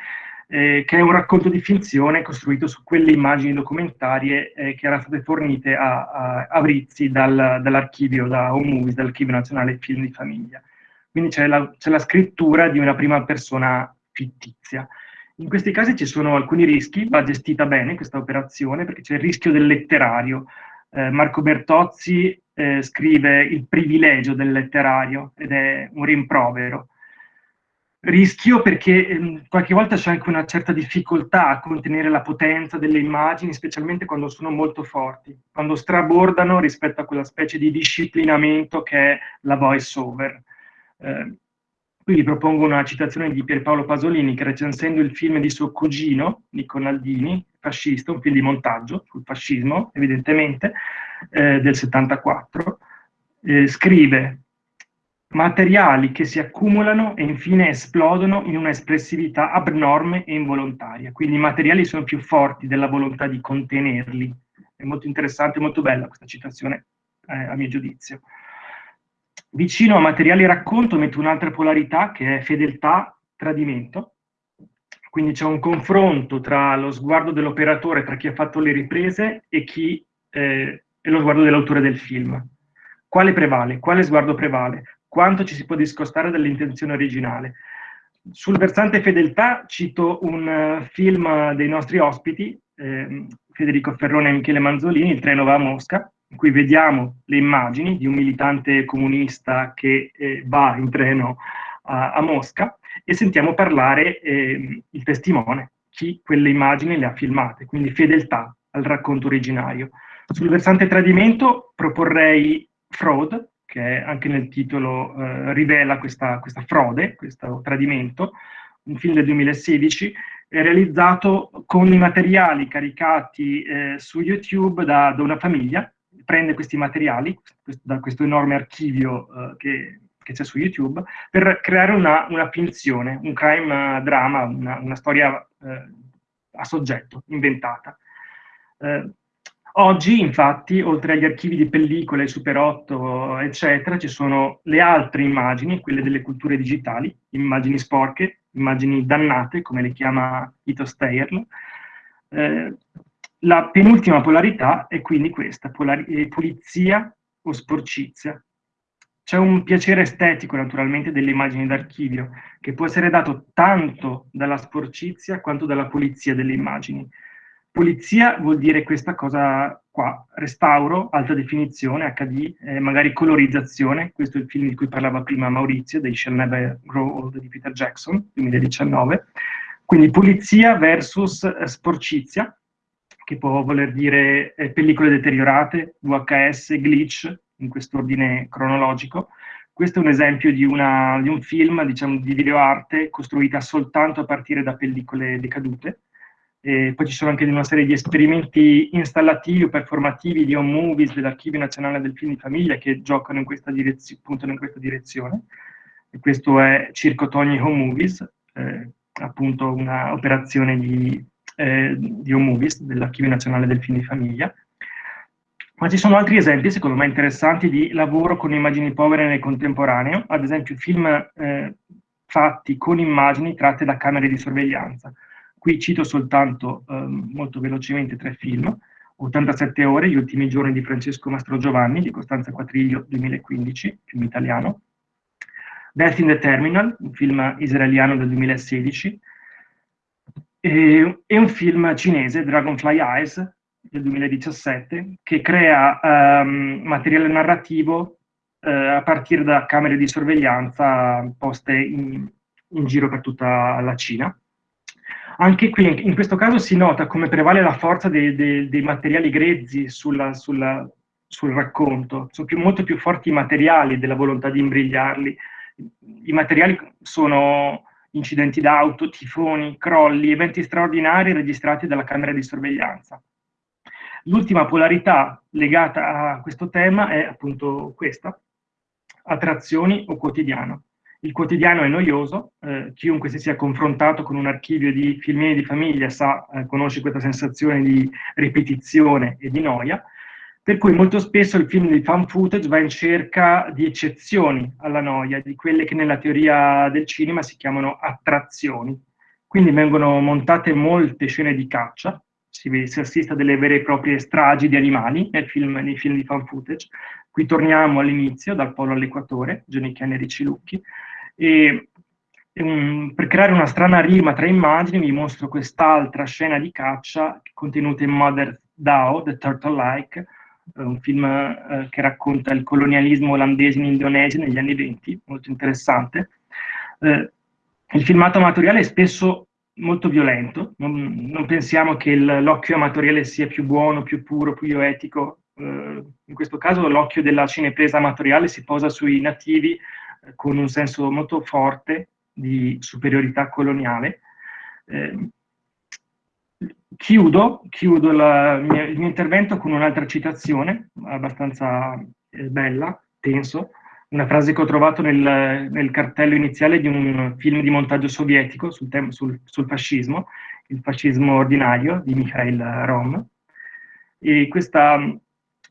eh, che è un racconto di finzione costruito su quelle immagini documentarie eh, che erano state fornite a, a, a Brizzi dal, dall'archivio, da Home Movies, dall'archivio nazionale film di famiglia. Quindi c'è la, la scrittura di una prima persona fittizia. In questi casi ci sono alcuni rischi, va gestita bene questa operazione perché c'è il rischio del letterario. Eh, Marco Bertozzi eh, scrive Il privilegio del letterario ed è un rimprovero rischio perché ehm, qualche volta c'è anche una certa difficoltà a contenere la potenza delle immagini, specialmente quando sono molto forti, quando strabordano rispetto a quella specie di disciplinamento che è la voice over. Eh, qui vi propongo una citazione di Pierpaolo Pasolini che recensendo il film di suo cugino, Nico Naldini, fascista, un film di montaggio sul fascismo, evidentemente, eh, del 74, eh, scrive materiali che si accumulano e infine esplodono in una espressività abnorme e involontaria. Quindi i materiali sono più forti della volontà di contenerli. È molto interessante, molto bella questa citazione, eh, a mio giudizio. Vicino a materiali racconto metto un'altra polarità che è fedeltà, tradimento. Quindi c'è un confronto tra lo sguardo dell'operatore, tra chi ha fatto le riprese e, chi, eh, e lo sguardo dell'autore del film. Quale prevale? Quale sguardo prevale? quanto ci si può discostare dall'intenzione originale. Sul versante fedeltà cito un uh, film dei nostri ospiti, eh, Federico Ferrone e Michele Manzolini, Il treno va a Mosca, in cui vediamo le immagini di un militante comunista che eh, va in treno a, a, Mosca e sentiamo parlare eh, il testimone, chi quelle immagini le ha filmate, quindi fedeltà al racconto originario. Sul versante tradimento proporrei Fraud, che anche nel titolo eh, rivela questa, questa, frode, questo tradimento, un film del 2016, è realizzato con i materiali caricati eh, su YouTube da, da, una famiglia, prende questi materiali, questo, da questo enorme archivio eh, che, che c'è su YouTube, per creare una, una finzione, un crime drama, una, una storia eh, a soggetto, inventata. Eh, Oggi, infatti, oltre agli archivi di pellicole, Super 8, eccetera, ci sono le altre immagini, quelle delle culture digitali, immagini sporche, immagini dannate, come le chiama Ito Steyer. Eh, la penultima polarità è quindi questa, pulizia o sporcizia. C'è un piacere estetico, naturalmente, delle immagini d'archivio, che può essere dato tanto dalla sporcizia quanto dalla pulizia delle immagini. Pulizia vuol dire questa cosa qua, restauro, alta definizione, HD, eh, magari colorizzazione, questo è il film di cui parlava prima Maurizio, dei Shall Never Grow Old di Peter Jackson, 2019. Quindi pulizia versus eh, sporcizia, che può voler dire eh, pellicole deteriorate, VHS, glitch, in quest'ordine cronologico. Questo è un esempio di, una, di un film, diciamo, di videoarte costruita soltanto a partire da pellicole decadute, E poi ci sono anche una serie di esperimenti installativi o performativi di home movies dell'Archivio Nazionale del Film di Famiglia che giocano in questa direzione, puntano in questa direzione. E questo è Circo Togni Home Movies, eh, appunto un'operazione di, eh, di home movies dell'Archivio Nazionale del Film di Famiglia. Ma ci sono altri esempi, secondo me interessanti, di lavoro con immagini povere nel contemporaneo, ad esempio film eh, fatti con immagini tratte da camere di sorveglianza. Qui cito soltanto eh, molto velocemente tre film, 87 ore, gli ultimi giorni di Francesco Mastro Giovanni, di Costanza Quatriglio, 2015, film italiano, Death in the Terminal, un film israeliano del 2016, e, e un film cinese, Dragonfly Eyes, del 2017, che crea um, materiale narrativo uh, a partire da camere di sorveglianza poste in, in, giro per tutta la Cina. Anche qui, in questo caso, si nota come prevale la forza dei, dei, dei materiali grezzi sulla, sulla, sul racconto. Sono più, molto più forti i materiali della volontà di imbrigliarli. I materiali sono incidenti d'auto, tifoni, crolli, eventi straordinari registrati dalla camera di sorveglianza. L'ultima polarità legata a questo tema è appunto questa, attrazioni o quotidiano. Il quotidiano è noioso, eh, chiunque si sia confrontato con un archivio di filmini di famiglia sa, eh, conosce questa sensazione di ripetizione e di noia, per cui molto spesso il film di fan footage va in cerca di eccezioni alla noia, di quelle che nella teoria del cinema si chiamano attrazioni. Quindi vengono montate molte scene di caccia, si, si assiste a delle vere e proprie stragi di animali nel film, nei film di fan footage. Qui torniamo all'inizio, dal polo all'equatore, Johnny Ken e Ricci Lucchi, e um, per creare una strana rima tra immagini vi mostro quest'altra scena di caccia contenuta in Mother Dao, The Turtle Like, un film eh, che racconta il colonialismo olandese in Indonesia negli anni 20, molto interessante. Eh, il filmato amatoriale è spesso molto violento, non, non pensiamo che l'occhio amatoriale sia più buono, più puro, più etico, eh, in questo caso l'occhio della cinepresa amatoriale si posa sui nativi eh, con un senso molto forte di superiorità coloniale. Eh, chiudo, chiudo la, il mio intervento con un'altra citazione, abbastanza eh, bella, tenso, una frase che ho trovato nel, nel, cartello iniziale di un film di montaggio sovietico sul, sul, sul fascismo, il fascismo ordinario di Mikhail Rom. E questa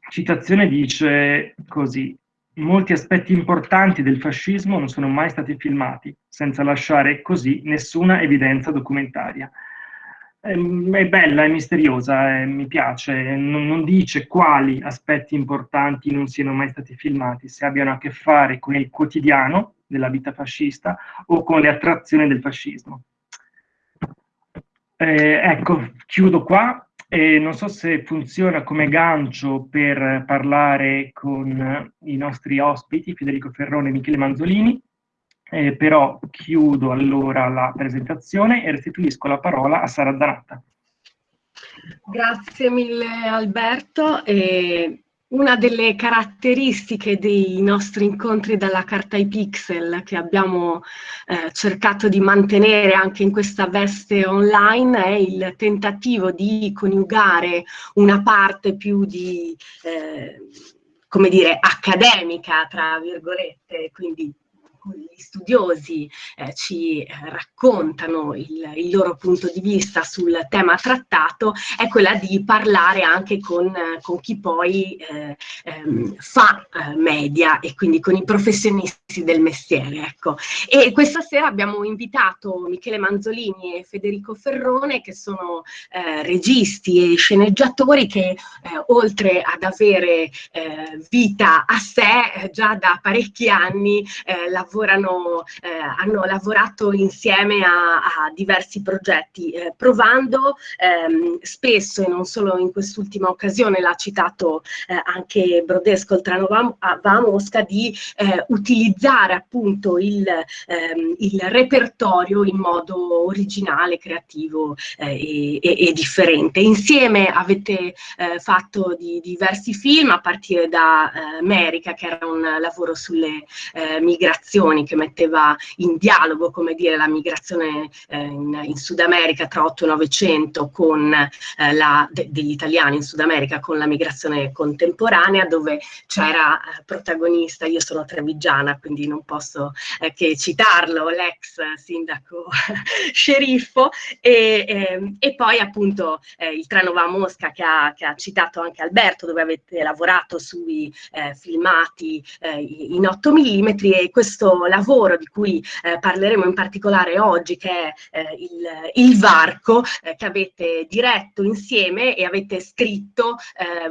citazione dice così, molti aspetti importanti del fascismo non sono mai stati filmati, senza lasciare così nessuna evidenza documentaria. Ehm, è bella, è misteriosa, eh, mi piace, non, non, dice quali aspetti importanti non siano mai stati filmati, se abbiano a che fare con il quotidiano della vita fascista o con le attrazioni del fascismo. Eh, ecco, chiudo qua e non so se funziona come gancio per parlare con i nostri ospiti, Federico Ferrone e Michele Manzolini. Eh, però chiudo allora la presentazione e restituisco la parola a Sara Zanatta. Grazie mille Alberto. E una delle caratteristiche dei nostri incontri dalla carta ai pixel che abbiamo eh, cercato di mantenere anche in questa veste online è il tentativo di coniugare una parte più di, eh, come dire, accademica, tra virgolette, quindi gli studiosi eh, ci eh, raccontano il, il, loro punto di vista sul tema trattato è quella di parlare anche con, con chi poi eh, ehm, fa eh, media e quindi con i professionisti del mestiere. Ecco. E questa sera abbiamo invitato Michele Manzolini e Federico Ferrone che sono eh, registi e sceneggiatori che eh, oltre ad avere vita a sé già da parecchi anni lavorano lavorano, eh, hanno lavorato insieme a, a diversi progetti, eh, provando ehm, spesso, e non solo in quest'ultima occasione, l'ha citato eh, anche Brodesco, il Trano va, va a Mosca, di eh, utilizzare appunto il, ehm, il, repertorio in modo originale, creativo eh, e, e, e, differente. Insieme avete eh, fatto di, diversi film, a partire da America, che era un lavoro sulle migrazioni Manzoni che metteva in dialogo, come dire, la migrazione eh, in, in, Sud America tra 8 e 900 con eh, la, de, degli italiani in Sud America con la migrazione contemporanea, dove c'era eh, protagonista, io sono trevigiana, quindi non posso eh, che citarlo, l'ex sindaco sceriffo, e, ehm, e, poi appunto eh, il treno va a Mosca che ha, che ha, citato anche Alberto, dove avete lavorato sui eh, filmati in 8 mm e questo lavoro di cui parleremo in particolare oggi, che è il, il, varco che avete diretto insieme e avete scritto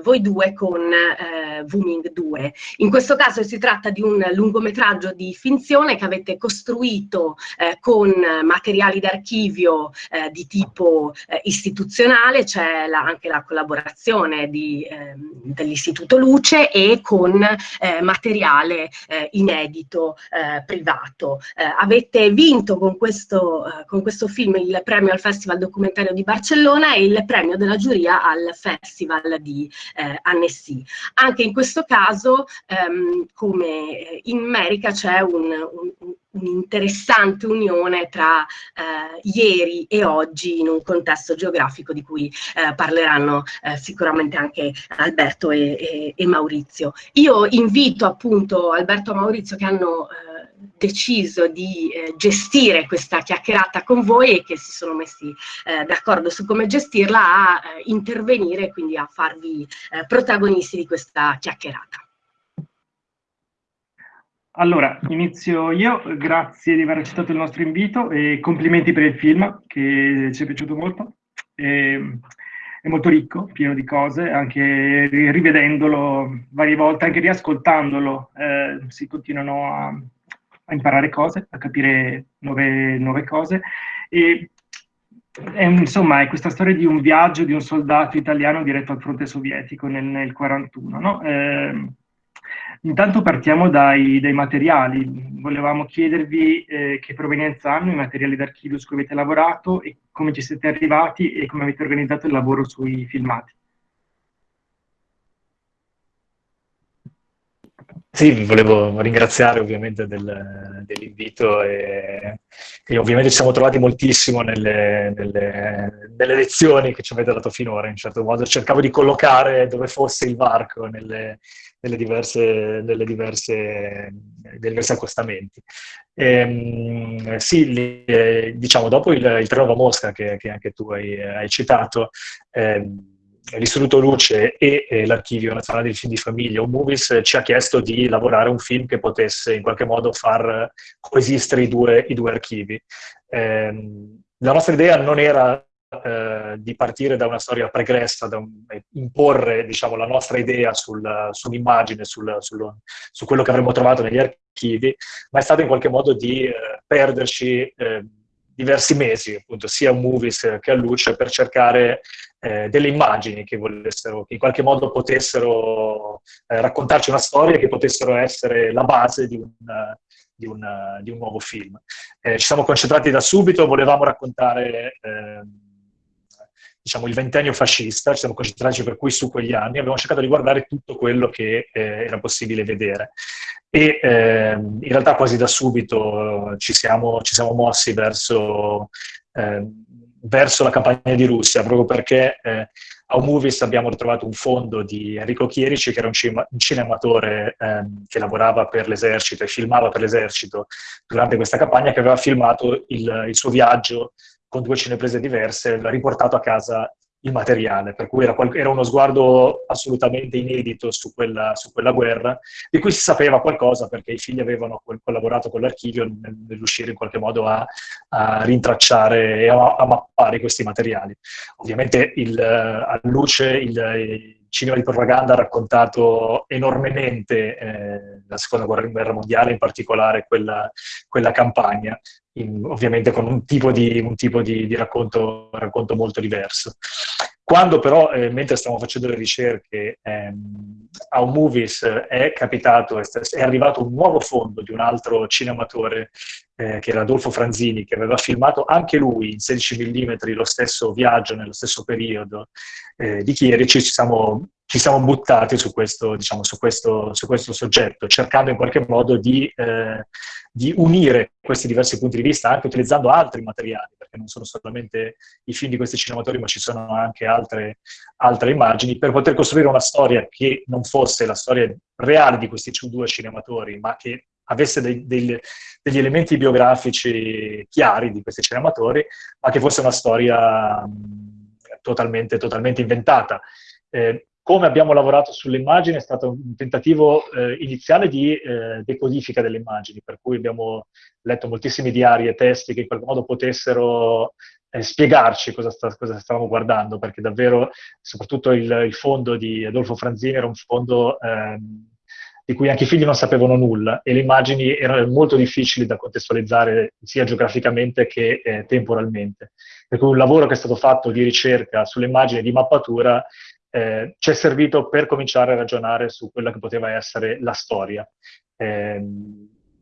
voi due con eh, Wuming 2. In questo caso si tratta di un lungometraggio di finzione che avete costruito eh, con materiali d'archivio eh, di tipo eh, istituzionale, c'è anche la collaborazione ehm, dell'Istituto Luce e con eh, materiale eh, inedito privato. avete vinto con questo, con questo film il premio al Festival Documentario di Barcellona e il premio della giuria al Festival di Annecy. Anche in questo caso, ehm, come in America, c'è un'interessante un, un unione tra eh, ieri e oggi in un contesto geografico di cui eh, parleranno eh, sicuramente anche Alberto e, e, e, Maurizio. Io invito appunto Alberto e Maurizio che hanno eh, deciso di eh, gestire questa chiacchierata con voi e che si sono messi eh, d'accordo su come gestirla a eh, intervenire, quindi a farvi eh, protagonisti di questa chiacchierata. Allora, inizio io, grazie di aver accettato il nostro invito e complimenti per il film che ci è piaciuto molto. E, è molto ricco, pieno di cose, anche rivedendolo varie volte, anche riascoltandolo, eh, si continuano a, a, imparare cose, a capire nuove, nuove cose. E è, insomma, è questa storia di un viaggio di un soldato italiano diretto al fronte sovietico nel, nel 41, no? eh, Intanto partiamo dai, dai materiali. Volevamo chiedervi eh, che provenienza hanno i materiali d'archivio su cui avete lavorato e come ci siete arrivati e come avete organizzato il lavoro sui filmati. Sì, volevo ringraziare ovviamente del, dell'invito e, e, ovviamente ci siamo trovati moltissimo nelle, nelle, nelle, lezioni che ci avete dato finora, in certo modo cercavo di collocare dove fosse il varco nelle, nelle diverse, nelle diverse, diversi accostamenti. E, ehm, sì, diciamo, dopo il, il Trenova Mosca, che, che, anche tu hai, hai citato, eh, l'Istituto Luce e, e l'Archivio Nazionale dei Film di Famiglia, o Movies, ci ha chiesto di lavorare un film che potesse in qualche modo far coesistere i due, i due archivi. Eh, la nostra idea non era eh, di partire da una storia pregressa, da un, imporre diciamo, la nostra idea sul, sull'immagine, sul, sul, su quello che avremmo trovato negli archivi, ma è stato in qualche modo di eh, perderci eh, diversi mesi, appunto, sia a Movies che a Luce, per cercare eh, delle immagini che, volessero, che in qualche modo potessero eh, raccontarci una storia, che potessero essere la base di un, di un, di un nuovo film. Eh, ci siamo concentrati da subito, volevamo raccontare ehm, diciamo, il ventennio fascista, ci siamo concentrati per cui su quegli anni, abbiamo cercato di guardare tutto quello che eh, era possibile vedere. E eh, in realtà quasi da subito ci siamo, ci siamo mossi verso, eh, verso, la campagna di Russia, proprio perché eh, a Movies abbiamo ritrovato un fondo di Enrico Chierici, che era un cinematore ehm, che lavorava per l'esercito e filmava per l'esercito durante questa campagna, che aveva filmato il, il suo viaggio con due cineprese diverse, riportato a casa il materiale, per cui era, era uno sguardo assolutamente inedito su quella, su quella, guerra, di cui si sapeva qualcosa perché i figli avevano collaborato con l'archivio nell'uscire in qualche modo a, a rintracciare e a, a, mappare questi materiali. Ovviamente il, a luce il cinema di propaganda ha raccontato enormemente eh, la seconda guerra mondiale, in particolare quella, quella campagna, in, ovviamente con un tipo di, un tipo di, di racconto, racconto, molto diverso. Quando però, eh, mentre stavamo facendo le ricerche, ehm, a un Movies è capitato, è, è arrivato un nuovo fondo di un altro cinematore eh, che era Adolfo Franzini, che aveva filmato anche lui in 16 mm lo stesso viaggio nello stesso periodo eh, di Chierici, ci siamo, ci siamo buttati su questo, diciamo, su, questo, su questo, soggetto, cercando in qualche modo di, eh, di, unire questi diversi punti di vista, anche utilizzando altri materiali, perché non sono solamente i film di questi cinematori, ma ci sono anche altre, altre immagini, per poter costruire una storia che non fosse la storia reale di questi due cinematori, ma che avesse dei, dei, degli elementi biografici chiari di questi cinematori, ma che fosse una storia totalmente, totalmente, inventata. Eh, come abbiamo lavorato sulle immagini è stato un tentativo eh, iniziale di eh, decodifica delle immagini, per cui abbiamo letto moltissimi diari e testi che in qualche modo potessero eh, spiegarci cosa, sta, cosa, stavamo guardando, perché davvero, soprattutto il, il, fondo di Adolfo Franzini era un fondo ehm, di cui anche i figli non sapevano nulla e le immagini erano molto difficili da contestualizzare sia geograficamente che eh, temporalmente. Per cui un lavoro che è stato fatto di ricerca sulle immagini di mappatura eh, ci è servito per cominciare a ragionare su quella che poteva essere la storia. Eh,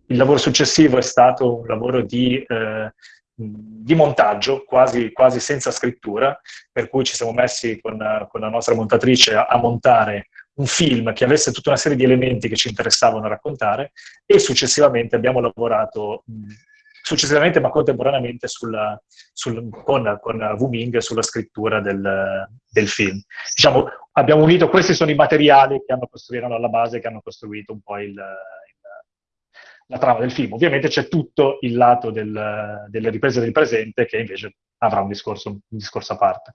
il lavoro successivo è stato un lavoro di, eh, di montaggio, quasi, quasi, senza scrittura, per cui ci siamo messi con, con la nostra montatrice a, a montare un film che avesse tutta una serie di elementi che ci interessavano raccontare e successivamente abbiamo lavorato, successivamente ma contemporaneamente sulla, sul, con, con Wuming sulla scrittura del, del, film. Diciamo, abbiamo unito, questi sono i materiali che hanno costruito alla base, che hanno costruito un po' il, la trama del film. Ovviamente c'è tutto il lato del, delle riprese del presente che invece avrà un discorso, un discorso a parte.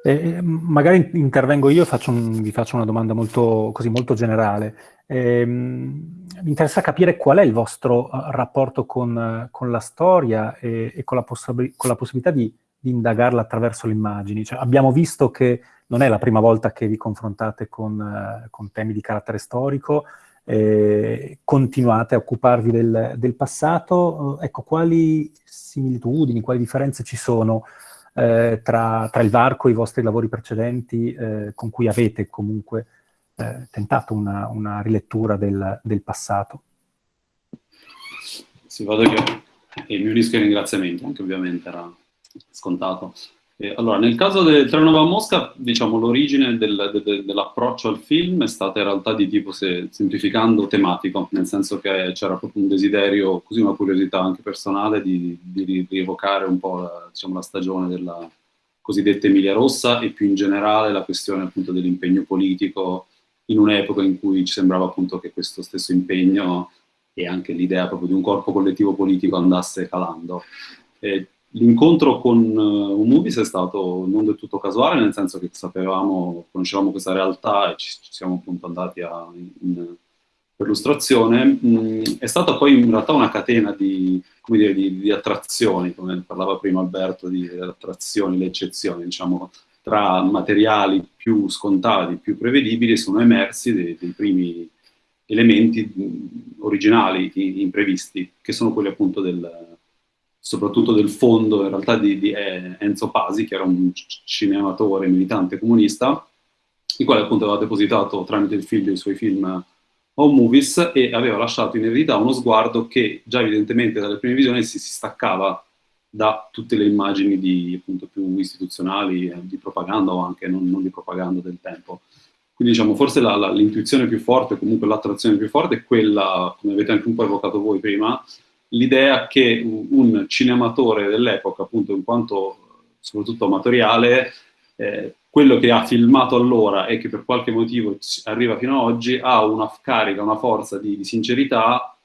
Eh, magari intervengo io e faccio un, vi faccio una domanda molto, così, molto generale. Eh, mi interessa capire qual è il vostro uh, rapporto con, con, la storia e, e con, la con, la possibilità di, di, indagarla attraverso le immagini. Cioè, abbiamo visto che non è la prima volta che vi confrontate con, uh, con temi di carattere storico, eh, continuate a occuparvi del, del passato. Ecco, quali similitudini, quali differenze ci sono eh, tra, tra, il varco e i vostri lavori precedenti eh, con cui avete comunque eh, tentato una, una rilettura del, del, passato. Sì, vado io e mi unisco ai ringraziamenti, anche ovviamente era scontato. Eh, allora, nel caso del Treno a Mosca, diciamo, l'origine del, de, dell'approccio al film è stata in realtà di tipo, se, semplificando, tematico, nel senso che c'era proprio un desiderio, così una curiosità anche personale, di, di rievocare un po' la, diciamo, la stagione della cosiddetta Emilia Rossa e più in generale la questione appunto dell'impegno politico in un'epoca in cui ci sembrava appunto che questo stesso impegno e anche l'idea proprio di un corpo collettivo politico andasse calando. Eh, L'incontro con uh, movies è stato non del tutto casuale, nel senso che sapevamo, conoscevamo questa realtà e ci, ci siamo appunto andati a, in, perlustrazione. Mm, è stata poi in realtà una catena di, dire, di, di attrazioni, come parlava prima Alberto, di attrazioni, le eccezioni, diciamo, tra materiali più scontati, più prevedibili, sono emersi dei, dei primi elementi mm, originali, imprevisti, che sono quelli appunto del soprattutto del fondo in realtà di, di Enzo Pasi, che era un cinematore militante comunista, il quale appunto aveva depositato tramite il figlio i suoi film Home Movies e aveva lasciato in eredità uno sguardo che già evidentemente dalle prime visioni si, si staccava da tutte le immagini di, appunto, più istituzionali, eh, di propaganda o anche non, non, di propaganda del tempo. Quindi diciamo, forse l'intuizione più forte, comunque l'attrazione più forte è quella, come avete anche un po' evocato voi prima, l'idea che un cinematore dell'epoca, appunto in quanto soprattutto amatoriale, eh, quello che ha filmato allora e che per qualche motivo arriva fino ad oggi ha una carica, una forza di, di sincerità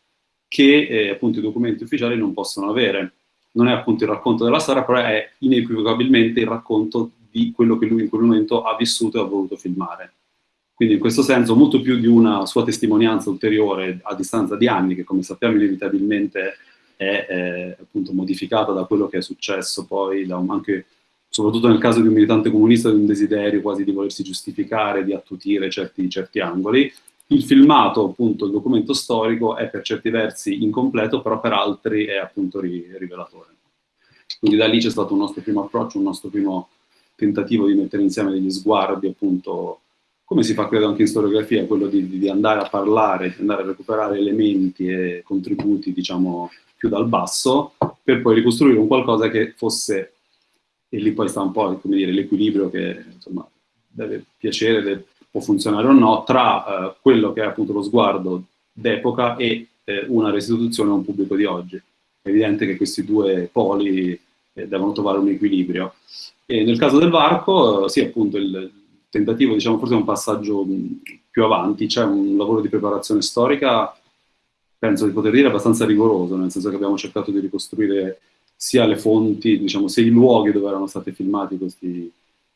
che eh, appunto i documenti ufficiali non possono avere. Non è appunto il racconto della storia, però è inequivocabilmente il racconto di quello che lui in quel momento ha vissuto e ha voluto filmare. Quindi in questo senso molto più di una sua testimonianza ulteriore a distanza di anni, che come sappiamo inevitabilmente è, è appunto modificata da quello che è successo poi, un, anche soprattutto nel caso di un militante comunista, di un desiderio quasi di volersi giustificare, di attutire certi, certi angoli. Il filmato, appunto, il documento storico è per certi versi incompleto, però per altri è appunto rivelatore. Quindi da lì c'è stato un nostro primo approccio, un nostro primo tentativo di mettere insieme degli sguardi appunto come si fa credo anche in storiografia, quello di, di andare a parlare, andare a recuperare elementi e contributi, diciamo, più dal basso, per poi ricostruire un qualcosa che fosse, e lì poi sta un po' l'equilibrio che insomma, deve piacere, deve, può funzionare o no, tra eh, quello che è appunto lo sguardo d'epoca e eh, una restituzione a un pubblico di oggi. È evidente che questi due poli eh, devono trovare un equilibrio. E nel caso del varco, eh, sì, appunto, il tentativo, diciamo, forse un passaggio più avanti, c'è un lavoro di preparazione storica, penso di poter dire, abbastanza rigoroso, nel senso che abbiamo cercato di ricostruire sia le fonti, diciamo, sia i luoghi dove erano stati filmati questi,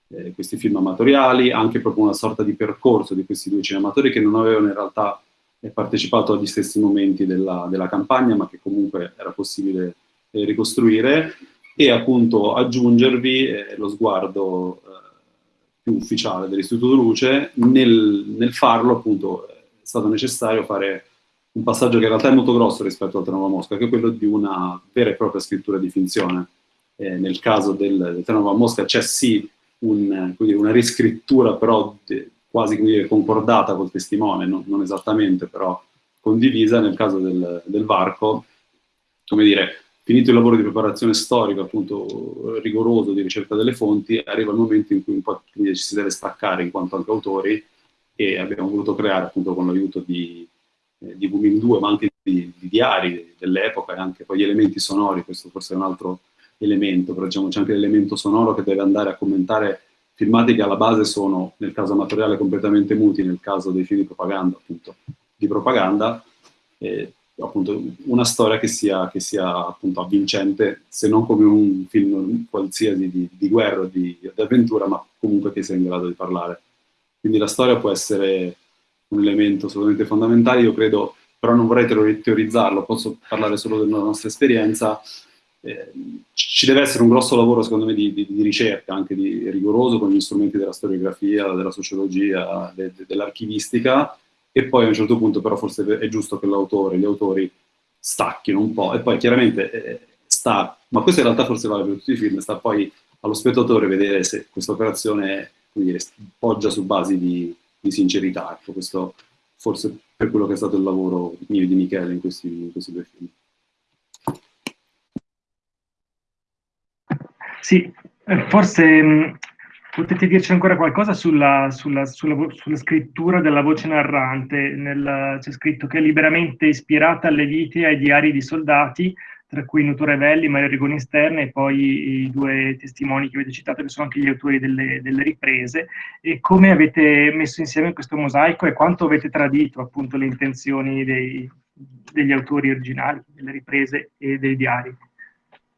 eh, questi film amatoriali, anche proprio una sorta di percorso di questi due cinematori che non avevano in realtà partecipato agli stessi momenti della, della campagna, ma che comunque era possibile eh, ricostruire, e appunto aggiungervi eh, lo sguardo eh, più ufficiale dell'Istituto Luce, nel, nel, farlo appunto è stato necessario fare un passaggio che in realtà è molto grosso rispetto al Trenova Mosca, che è quello di una vera e propria scrittura di finzione. Eh, nel caso del, del Trenova Mosca c'è sì un, dire, una riscrittura però de, quasi dire, concordata col testimone, non, non, esattamente però condivisa, nel caso del, del varco, come dire, finito il lavoro di preparazione storica, appunto rigoroso di ricerca delle fonti, arriva il momento in cui un po' ci si deve staccare in quanto anche autori e abbiamo voluto creare appunto con l'aiuto di, eh, di Booming 2, ma anche di, di diari dell'epoca e anche poi gli elementi sonori, questo forse è un altro elemento, però diciamo c'è anche l'elemento sonoro che deve andare a commentare filmati che alla base sono, nel caso amatoriale, completamente muti, nel caso dei film di propaganda, appunto, di propaganda, eh, appunto una storia che sia, che sia appunto avvincente, se non come un film qualsiasi di, di guerra o di, di, avventura, ma comunque che sia in grado di parlare. Quindi la storia può essere un elemento assolutamente fondamentale, io credo, però non vorrei teorizzarlo, posso parlare solo della nostra esperienza, eh, ci deve essere un grosso lavoro secondo me di, di, ricerca, anche rigoroso con gli strumenti della storiografia, della sociologia, de, de, dell'archivistica, e poi a un certo punto però forse è giusto che l'autore, gli autori stacchino un po' e poi chiaramente eh, sta, ma questo in realtà forse vale per tutti i film, sta poi allo spettatore vedere se questa operazione dire, poggia su basi di, di sincerità, ecco, questo forse per quello che è stato il lavoro mio e di Michele in questi, in questi due film. Sì, eh, forse Potete dirci ancora qualcosa sulla, sulla, sulla, sulla scrittura della voce narrante? c'è scritto che è liberamente ispirata alle vite e ai diari di soldati, tra cui Nuto Revelli, Mario Rigoni Sterne e poi i due testimoni che avete citato, che sono anche gli autori delle, delle riprese. E come avete messo insieme questo mosaico e quanto avete tradito appunto le intenzioni dei, degli autori originali, delle riprese e dei diari?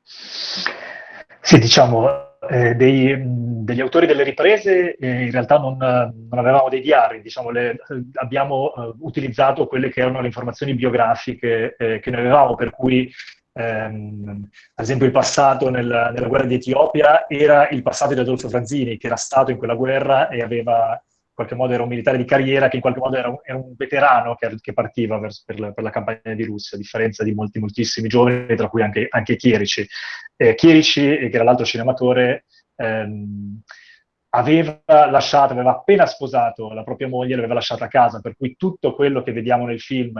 Sì, diciamo, eh, dei, degli autori delle riprese eh, in realtà non, non, avevamo dei diari, diciamo, le, abbiamo eh, utilizzato quelle che erano le informazioni biografiche eh, che noi avevamo, per cui ehm, ad esempio il passato nel, nella guerra di Etiopia era il passato di Adolfo Franzini, che era stato in quella guerra e aveva qualche modo era un militare di carriera che in qualche modo era un, era un veterano che, che partiva verso, per, la, per, la, campagna di Russia, a differenza di molti, moltissimi giovani, tra cui anche, anche Chierici. Eh, Chierici, che era l'altro cinematore, ehm, aveva lasciato, aveva appena sposato la propria moglie, l'aveva lasciata a casa, per cui tutto quello che vediamo nel film,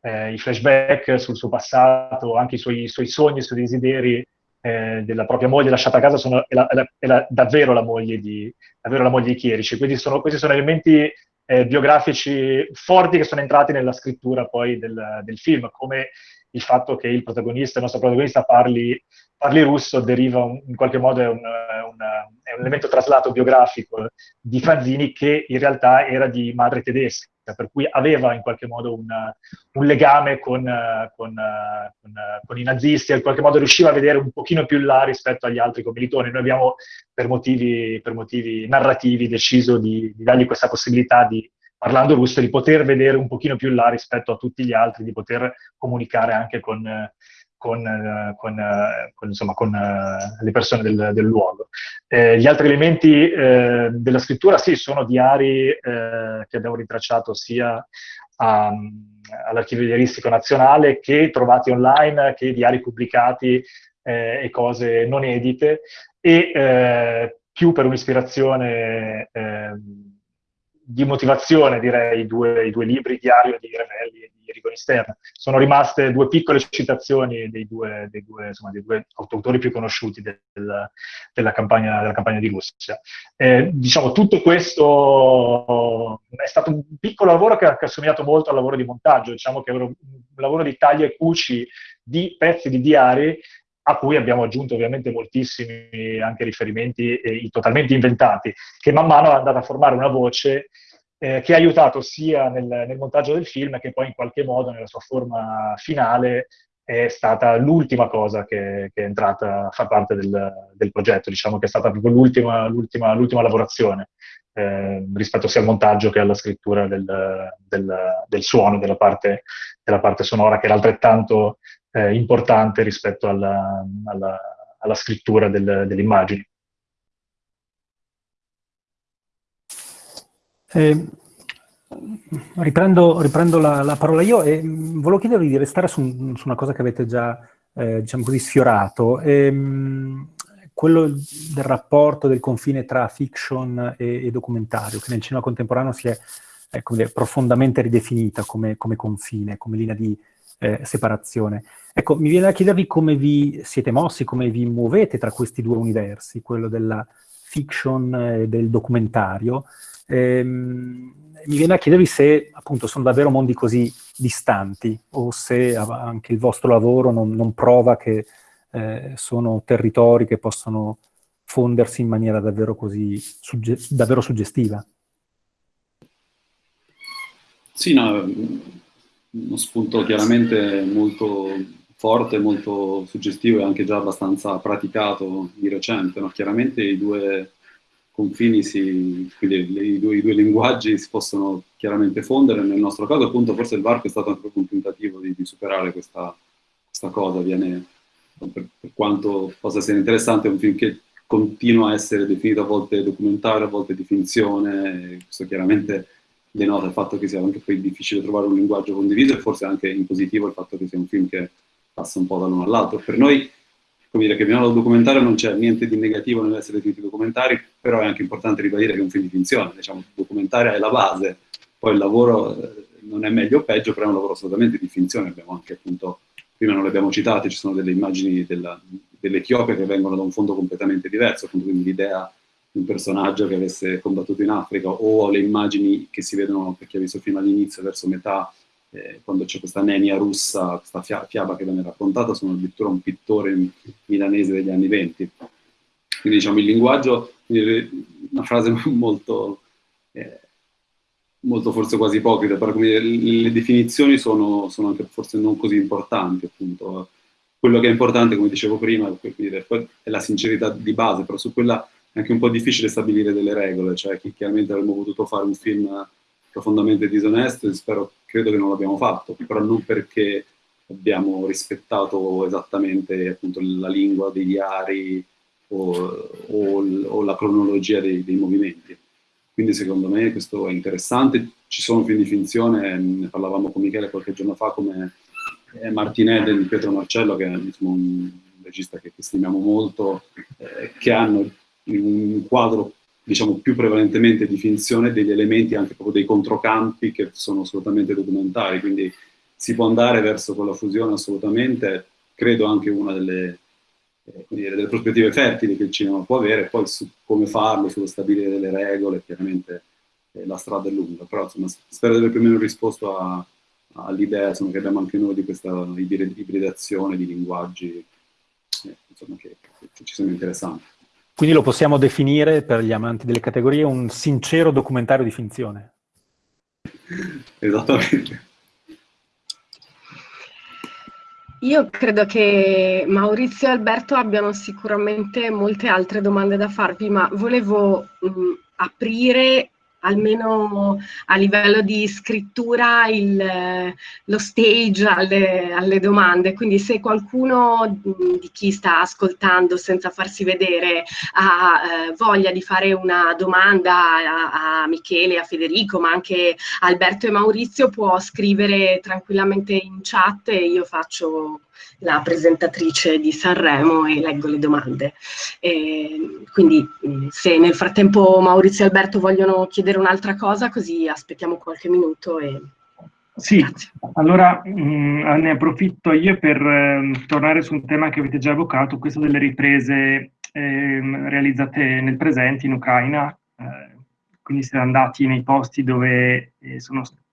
eh, i flashback sul suo passato, anche i suoi, i suoi sogni, i suoi desideri, eh, della propria moglie lasciata a casa sono, è, la, è, la, davvero, la moglie di, davvero la moglie di Chierici. Quindi sono, questi sono elementi eh, biografici forti che sono entrati nella scrittura poi del, del, film, come il fatto che il protagonista, il nostro protagonista parli, parli russo deriva un, in qualche modo è un, un, è un elemento traslato biografico di Fanzini che in realtà era di madre tedesca per cui aveva in qualche modo un, un legame con, con, con, con, i nazisti in qualche modo riusciva a vedere un pochino più in là rispetto agli altri commilitoni. Noi abbiamo, per motivi, per motivi narrativi, deciso di, di dargli questa possibilità di, parlando russo, di poter vedere un pochino più in là rispetto a tutti gli altri, di poter comunicare anche con, con, eh, con, eh, con, insomma, con uh, le persone del, del luogo. Eh, gli altri elementi eh, della scrittura, sì, sono diari eh, che abbiamo ritracciato sia a, all'Archivio Diaristico Nazionale che trovati online, che diari pubblicati e cose non edite, e più per un'ispirazione ehm, di motivazione, direi, i due, i due libri, Diario di Revelli e di Rigoni Stern. Sono rimaste due piccole citazioni dei due, dei due, insomma, dei due autori più conosciuti del, della, campagna, della, campagna, di Russia. Eh, diciamo, tutto questo è stato un piccolo lavoro che ha, che ha assomigliato molto al lavoro di montaggio, diciamo che era un lavoro di taglia e cuci di pezzi di diari a cui abbiamo aggiunto ovviamente moltissimi anche riferimenti eh, totalmente inventati, che man mano è andata a formare una voce eh, che ha aiutato sia nel, nel, montaggio del film che poi in qualche modo nella sua forma finale è stata l'ultima cosa che, che è entrata a far parte del, del, progetto, diciamo che è stata proprio l'ultima, lavorazione eh, rispetto sia al montaggio che alla scrittura del, del, del suono, della parte, della parte sonora, che era altrettanto eh, importante rispetto alla, alla, alla scrittura del, delle immagini. Eh, riprendo, riprendo la, la, parola io e volevo chiedervi di restare su, su una cosa che avete già, eh, diciamo così, sfiorato. Ehm, quello del rapporto, del confine tra fiction e, e documentario, che nel cinema contemporaneo si è ecco, profondamente ridefinita come, come, confine, come linea di eh, separazione. Ecco, mi viene da chiedervi come vi siete mossi, come vi muovete tra questi due universi, quello della fiction e del documentario. Ehm, mi viene da chiedervi se appunto sono davvero mondi così distanti o se anche il vostro lavoro non, non prova che eh, sono territori che possono fondersi in maniera davvero così sugge davvero suggestiva. Sì, no, uno spunto chiaramente molto forte, molto suggestivo e anche già abbastanza praticato di recente. No? Chiaramente i due confini, si, quindi i due, i due, linguaggi si possono chiaramente fondere. Nel nostro caso, appunto, forse il varco è stato anche un tentativo di, di superare questa, questa, cosa. Viene, per, per, quanto possa essere interessante, è un film che continua a essere definito a volte documentario, a volte di finzione. Questo chiaramente denota il fatto che sia anche poi difficile trovare un linguaggio condiviso e forse anche in positivo il fatto che sia un film che passa un po' dall'uno all'altro. Per noi, come dire, che veniamo dal documentario non c'è niente di negativo nell'essere definiti documentari, però è anche importante ribadire che è un film di finzione, diciamo, documentario è la base, poi il lavoro eh, non è meglio o peggio, però è un lavoro assolutamente di finzione, abbiamo anche appunto, prima non le abbiamo citate, ci sono delle immagini dell'Etiopia che vengono da un fondo completamente diverso, appunto quindi l'idea un personaggio che avesse combattuto in Africa o le immagini che si vedono per chi ha visto fino all'inizio verso metà eh, quando c'è questa nenia russa, questa fia fiaba che viene raccontata, sono addirittura un pittore milanese degli anni venti. Quindi diciamo il linguaggio, una frase molto, eh, molto forse quasi ipocrita, però come, le, le definizioni sono, sono, anche forse non così importanti appunto. Quello che è importante, come dicevo prima, è la sincerità di base, però su quella è anche un po' difficile stabilire delle regole, cioè chiaramente avremmo potuto fare un film profondamente disonesto e spero, credo che non l'abbiamo fatto, però non perché abbiamo rispettato esattamente appunto, la lingua dei diari o, o, o la cronologia dei, dei, movimenti. Quindi secondo me questo è interessante, ci sono film di finzione, ne parlavamo con Michele qualche giorno fa come Martinelli di Pietro Marcello, che è insomma, un regista che, che stimiamo molto, eh, che hanno un quadro diciamo più prevalentemente di finzione degli elementi anche proprio dei controcampi che sono assolutamente documentari, quindi si può andare verso quella fusione assolutamente, credo anche una delle, eh, dire, delle prospettive fertili che il cinema può avere, poi su come farlo, sullo stabilire delle regole, chiaramente eh, la strada è lunga, però insomma, spero di aver più o meno risposto all'idea che abbiamo anche noi di questa ibridazione di linguaggi eh, insomma, che, che ci sono interessanti. Quindi lo possiamo definire, per gli amanti delle categorie, un sincero documentario di finzione. Esattamente. Io credo che Maurizio e Alberto abbiano sicuramente molte altre domande da farvi, ma volevo mh, aprire almeno a livello di scrittura il, lo stage alle, alle, domande, quindi se qualcuno di chi sta ascoltando senza farsi vedere ha eh, voglia di fare una domanda a, a Michele, a Federico, ma anche a Alberto e Maurizio può scrivere tranquillamente in chat e io faccio la presentatrice di Sanremo e leggo le domande. E quindi se nel frattempo Maurizio e Alberto vogliono chiedere un'altra cosa, così aspettiamo qualche minuto e sì, Grazie. allora mh, mm, ne approfitto io per eh, tornare su un tema che avete già evocato, questo delle riprese eh, realizzate nel presente in Ucraina, eh, quindi siete andati nei posti dove eh, sono stati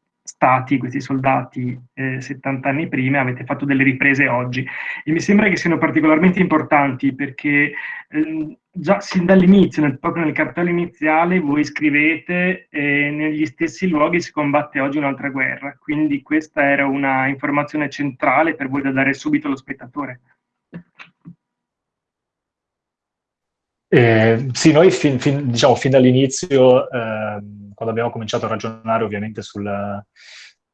questi soldati eh, 70 anni prima, avete fatto delle riprese oggi e mi sembra che siano particolarmente importanti perché eh, già sin dall'inizio, nel, proprio nel cartello iniziale, voi scrivete eh, negli stessi luoghi si combatte oggi un'altra guerra, quindi questa era una informazione centrale per voi da dare subito allo spettatore. Eh, sì, noi fin, fin, diciamo, fin dall'inizio, eh, quando abbiamo cominciato a ragionare ovviamente sul,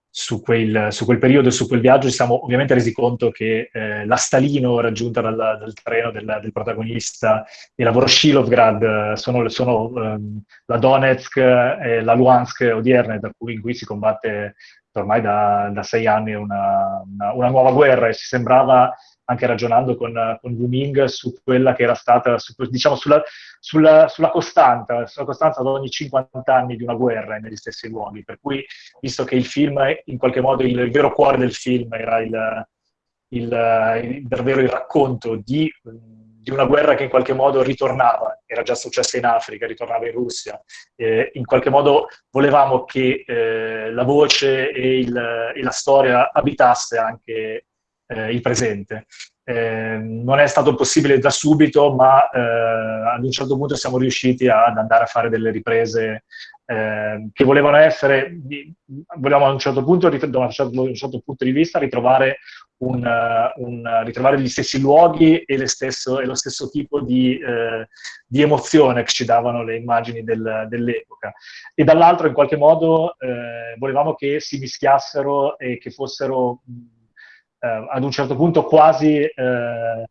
su, quel, su, quel, periodo e su quel viaggio, ci siamo ovviamente resi conto che eh, la Stalino raggiunta dal, dal treno del, del, protagonista e la Voroshilovgrad sono, sono ehm, la Donetsk e la Luhansk odierne, cui, in cui si combatte ormai da, da sei anni una, una, una nuova guerra e si sembrava anche ragionando con, con Wuming su quella che era stata, su, diciamo, sulla, sulla, sulla, costanza, sulla costanza ad ogni 50 anni di una guerra negli stessi luoghi. Per cui, visto che il film, in qualche modo, il, il vero cuore del film era il, il, il, davvero il racconto di, di, una guerra che in qualche modo ritornava, era già successa in Africa, ritornava in Russia, eh, in qualche modo volevamo che eh, la voce e, e la storia abitasse anche eh, il presente. Eh, non è stato possibile da subito, ma eh, ad un certo punto siamo riusciti ad andare a fare delle riprese eh, che volevano essere, volevamo a un certo punto, da un certo, un certo punto di vista, ritrovare, un, un, ritrovare gli stessi luoghi e, stesso, e, lo stesso tipo di, eh, di, emozione che ci davano le immagini del, dell'epoca. E dall'altro, in qualche modo, eh, volevamo che si mischiassero e che fossero eh, ad un certo punto quasi eh,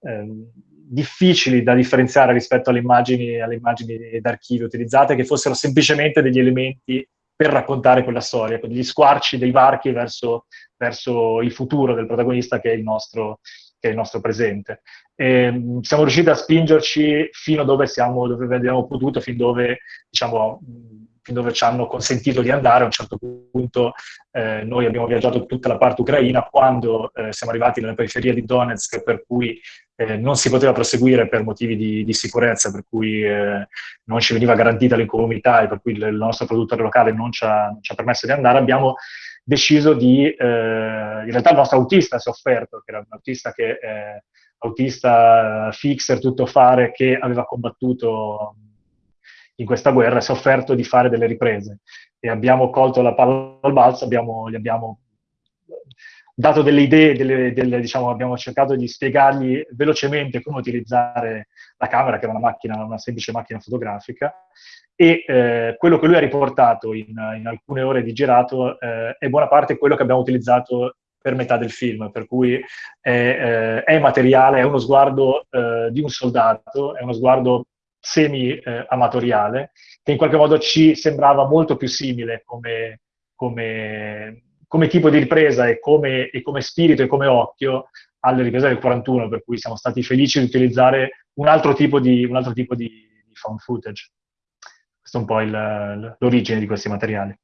ehm, difficili da differenziare rispetto alle immagini, alle immagini d'archivio utilizzate, che fossero semplicemente degli elementi per raccontare quella storia, degli squarci dei varchi verso, verso il futuro del protagonista che è il nostro, è il nostro presente. E, ehm, siamo riusciti a spingerci fino dove, dove abbiamo potuto, fin dove diciamo, dove ci hanno consentito di andare. A un certo punto eh, noi abbiamo viaggiato tutta la parte ucraina, quando eh, siamo arrivati nella periferia di Donetsk, per cui eh, non si poteva proseguire per motivi di, di sicurezza, per cui eh, non ci veniva garantita l'incolumità e per cui il, il nostro produttore locale non ci, ha, non ci, ha, permesso di andare, abbiamo deciso di... Eh, in realtà il nostro autista si è offerto, che era un autista che autista fixer, tutto fare, che aveva combattuto in questa guerra si è offerto di fare delle riprese. E abbiamo colto la palla al balzo, abbiamo, gli abbiamo dato delle idee, delle, delle, diciamo, abbiamo cercato di spiegargli velocemente come utilizzare la camera, che era una macchina, una semplice macchina fotografica, e eh, quello che lui ha riportato in, in alcune ore di girato eh, è buona parte quello che abbiamo utilizzato per metà del film, per cui è, eh, è materiale, è uno sguardo eh, di un soldato, è uno sguardo semi-amatoriale, eh, che in qualche modo ci sembrava molto più simile come, come, come tipo di ripresa e come, e come, spirito e come occhio alle riprese del 41, per cui siamo stati felici di utilizzare un altro tipo di, altro tipo di, di found footage. Questo è un po' l'origine di questi materiali.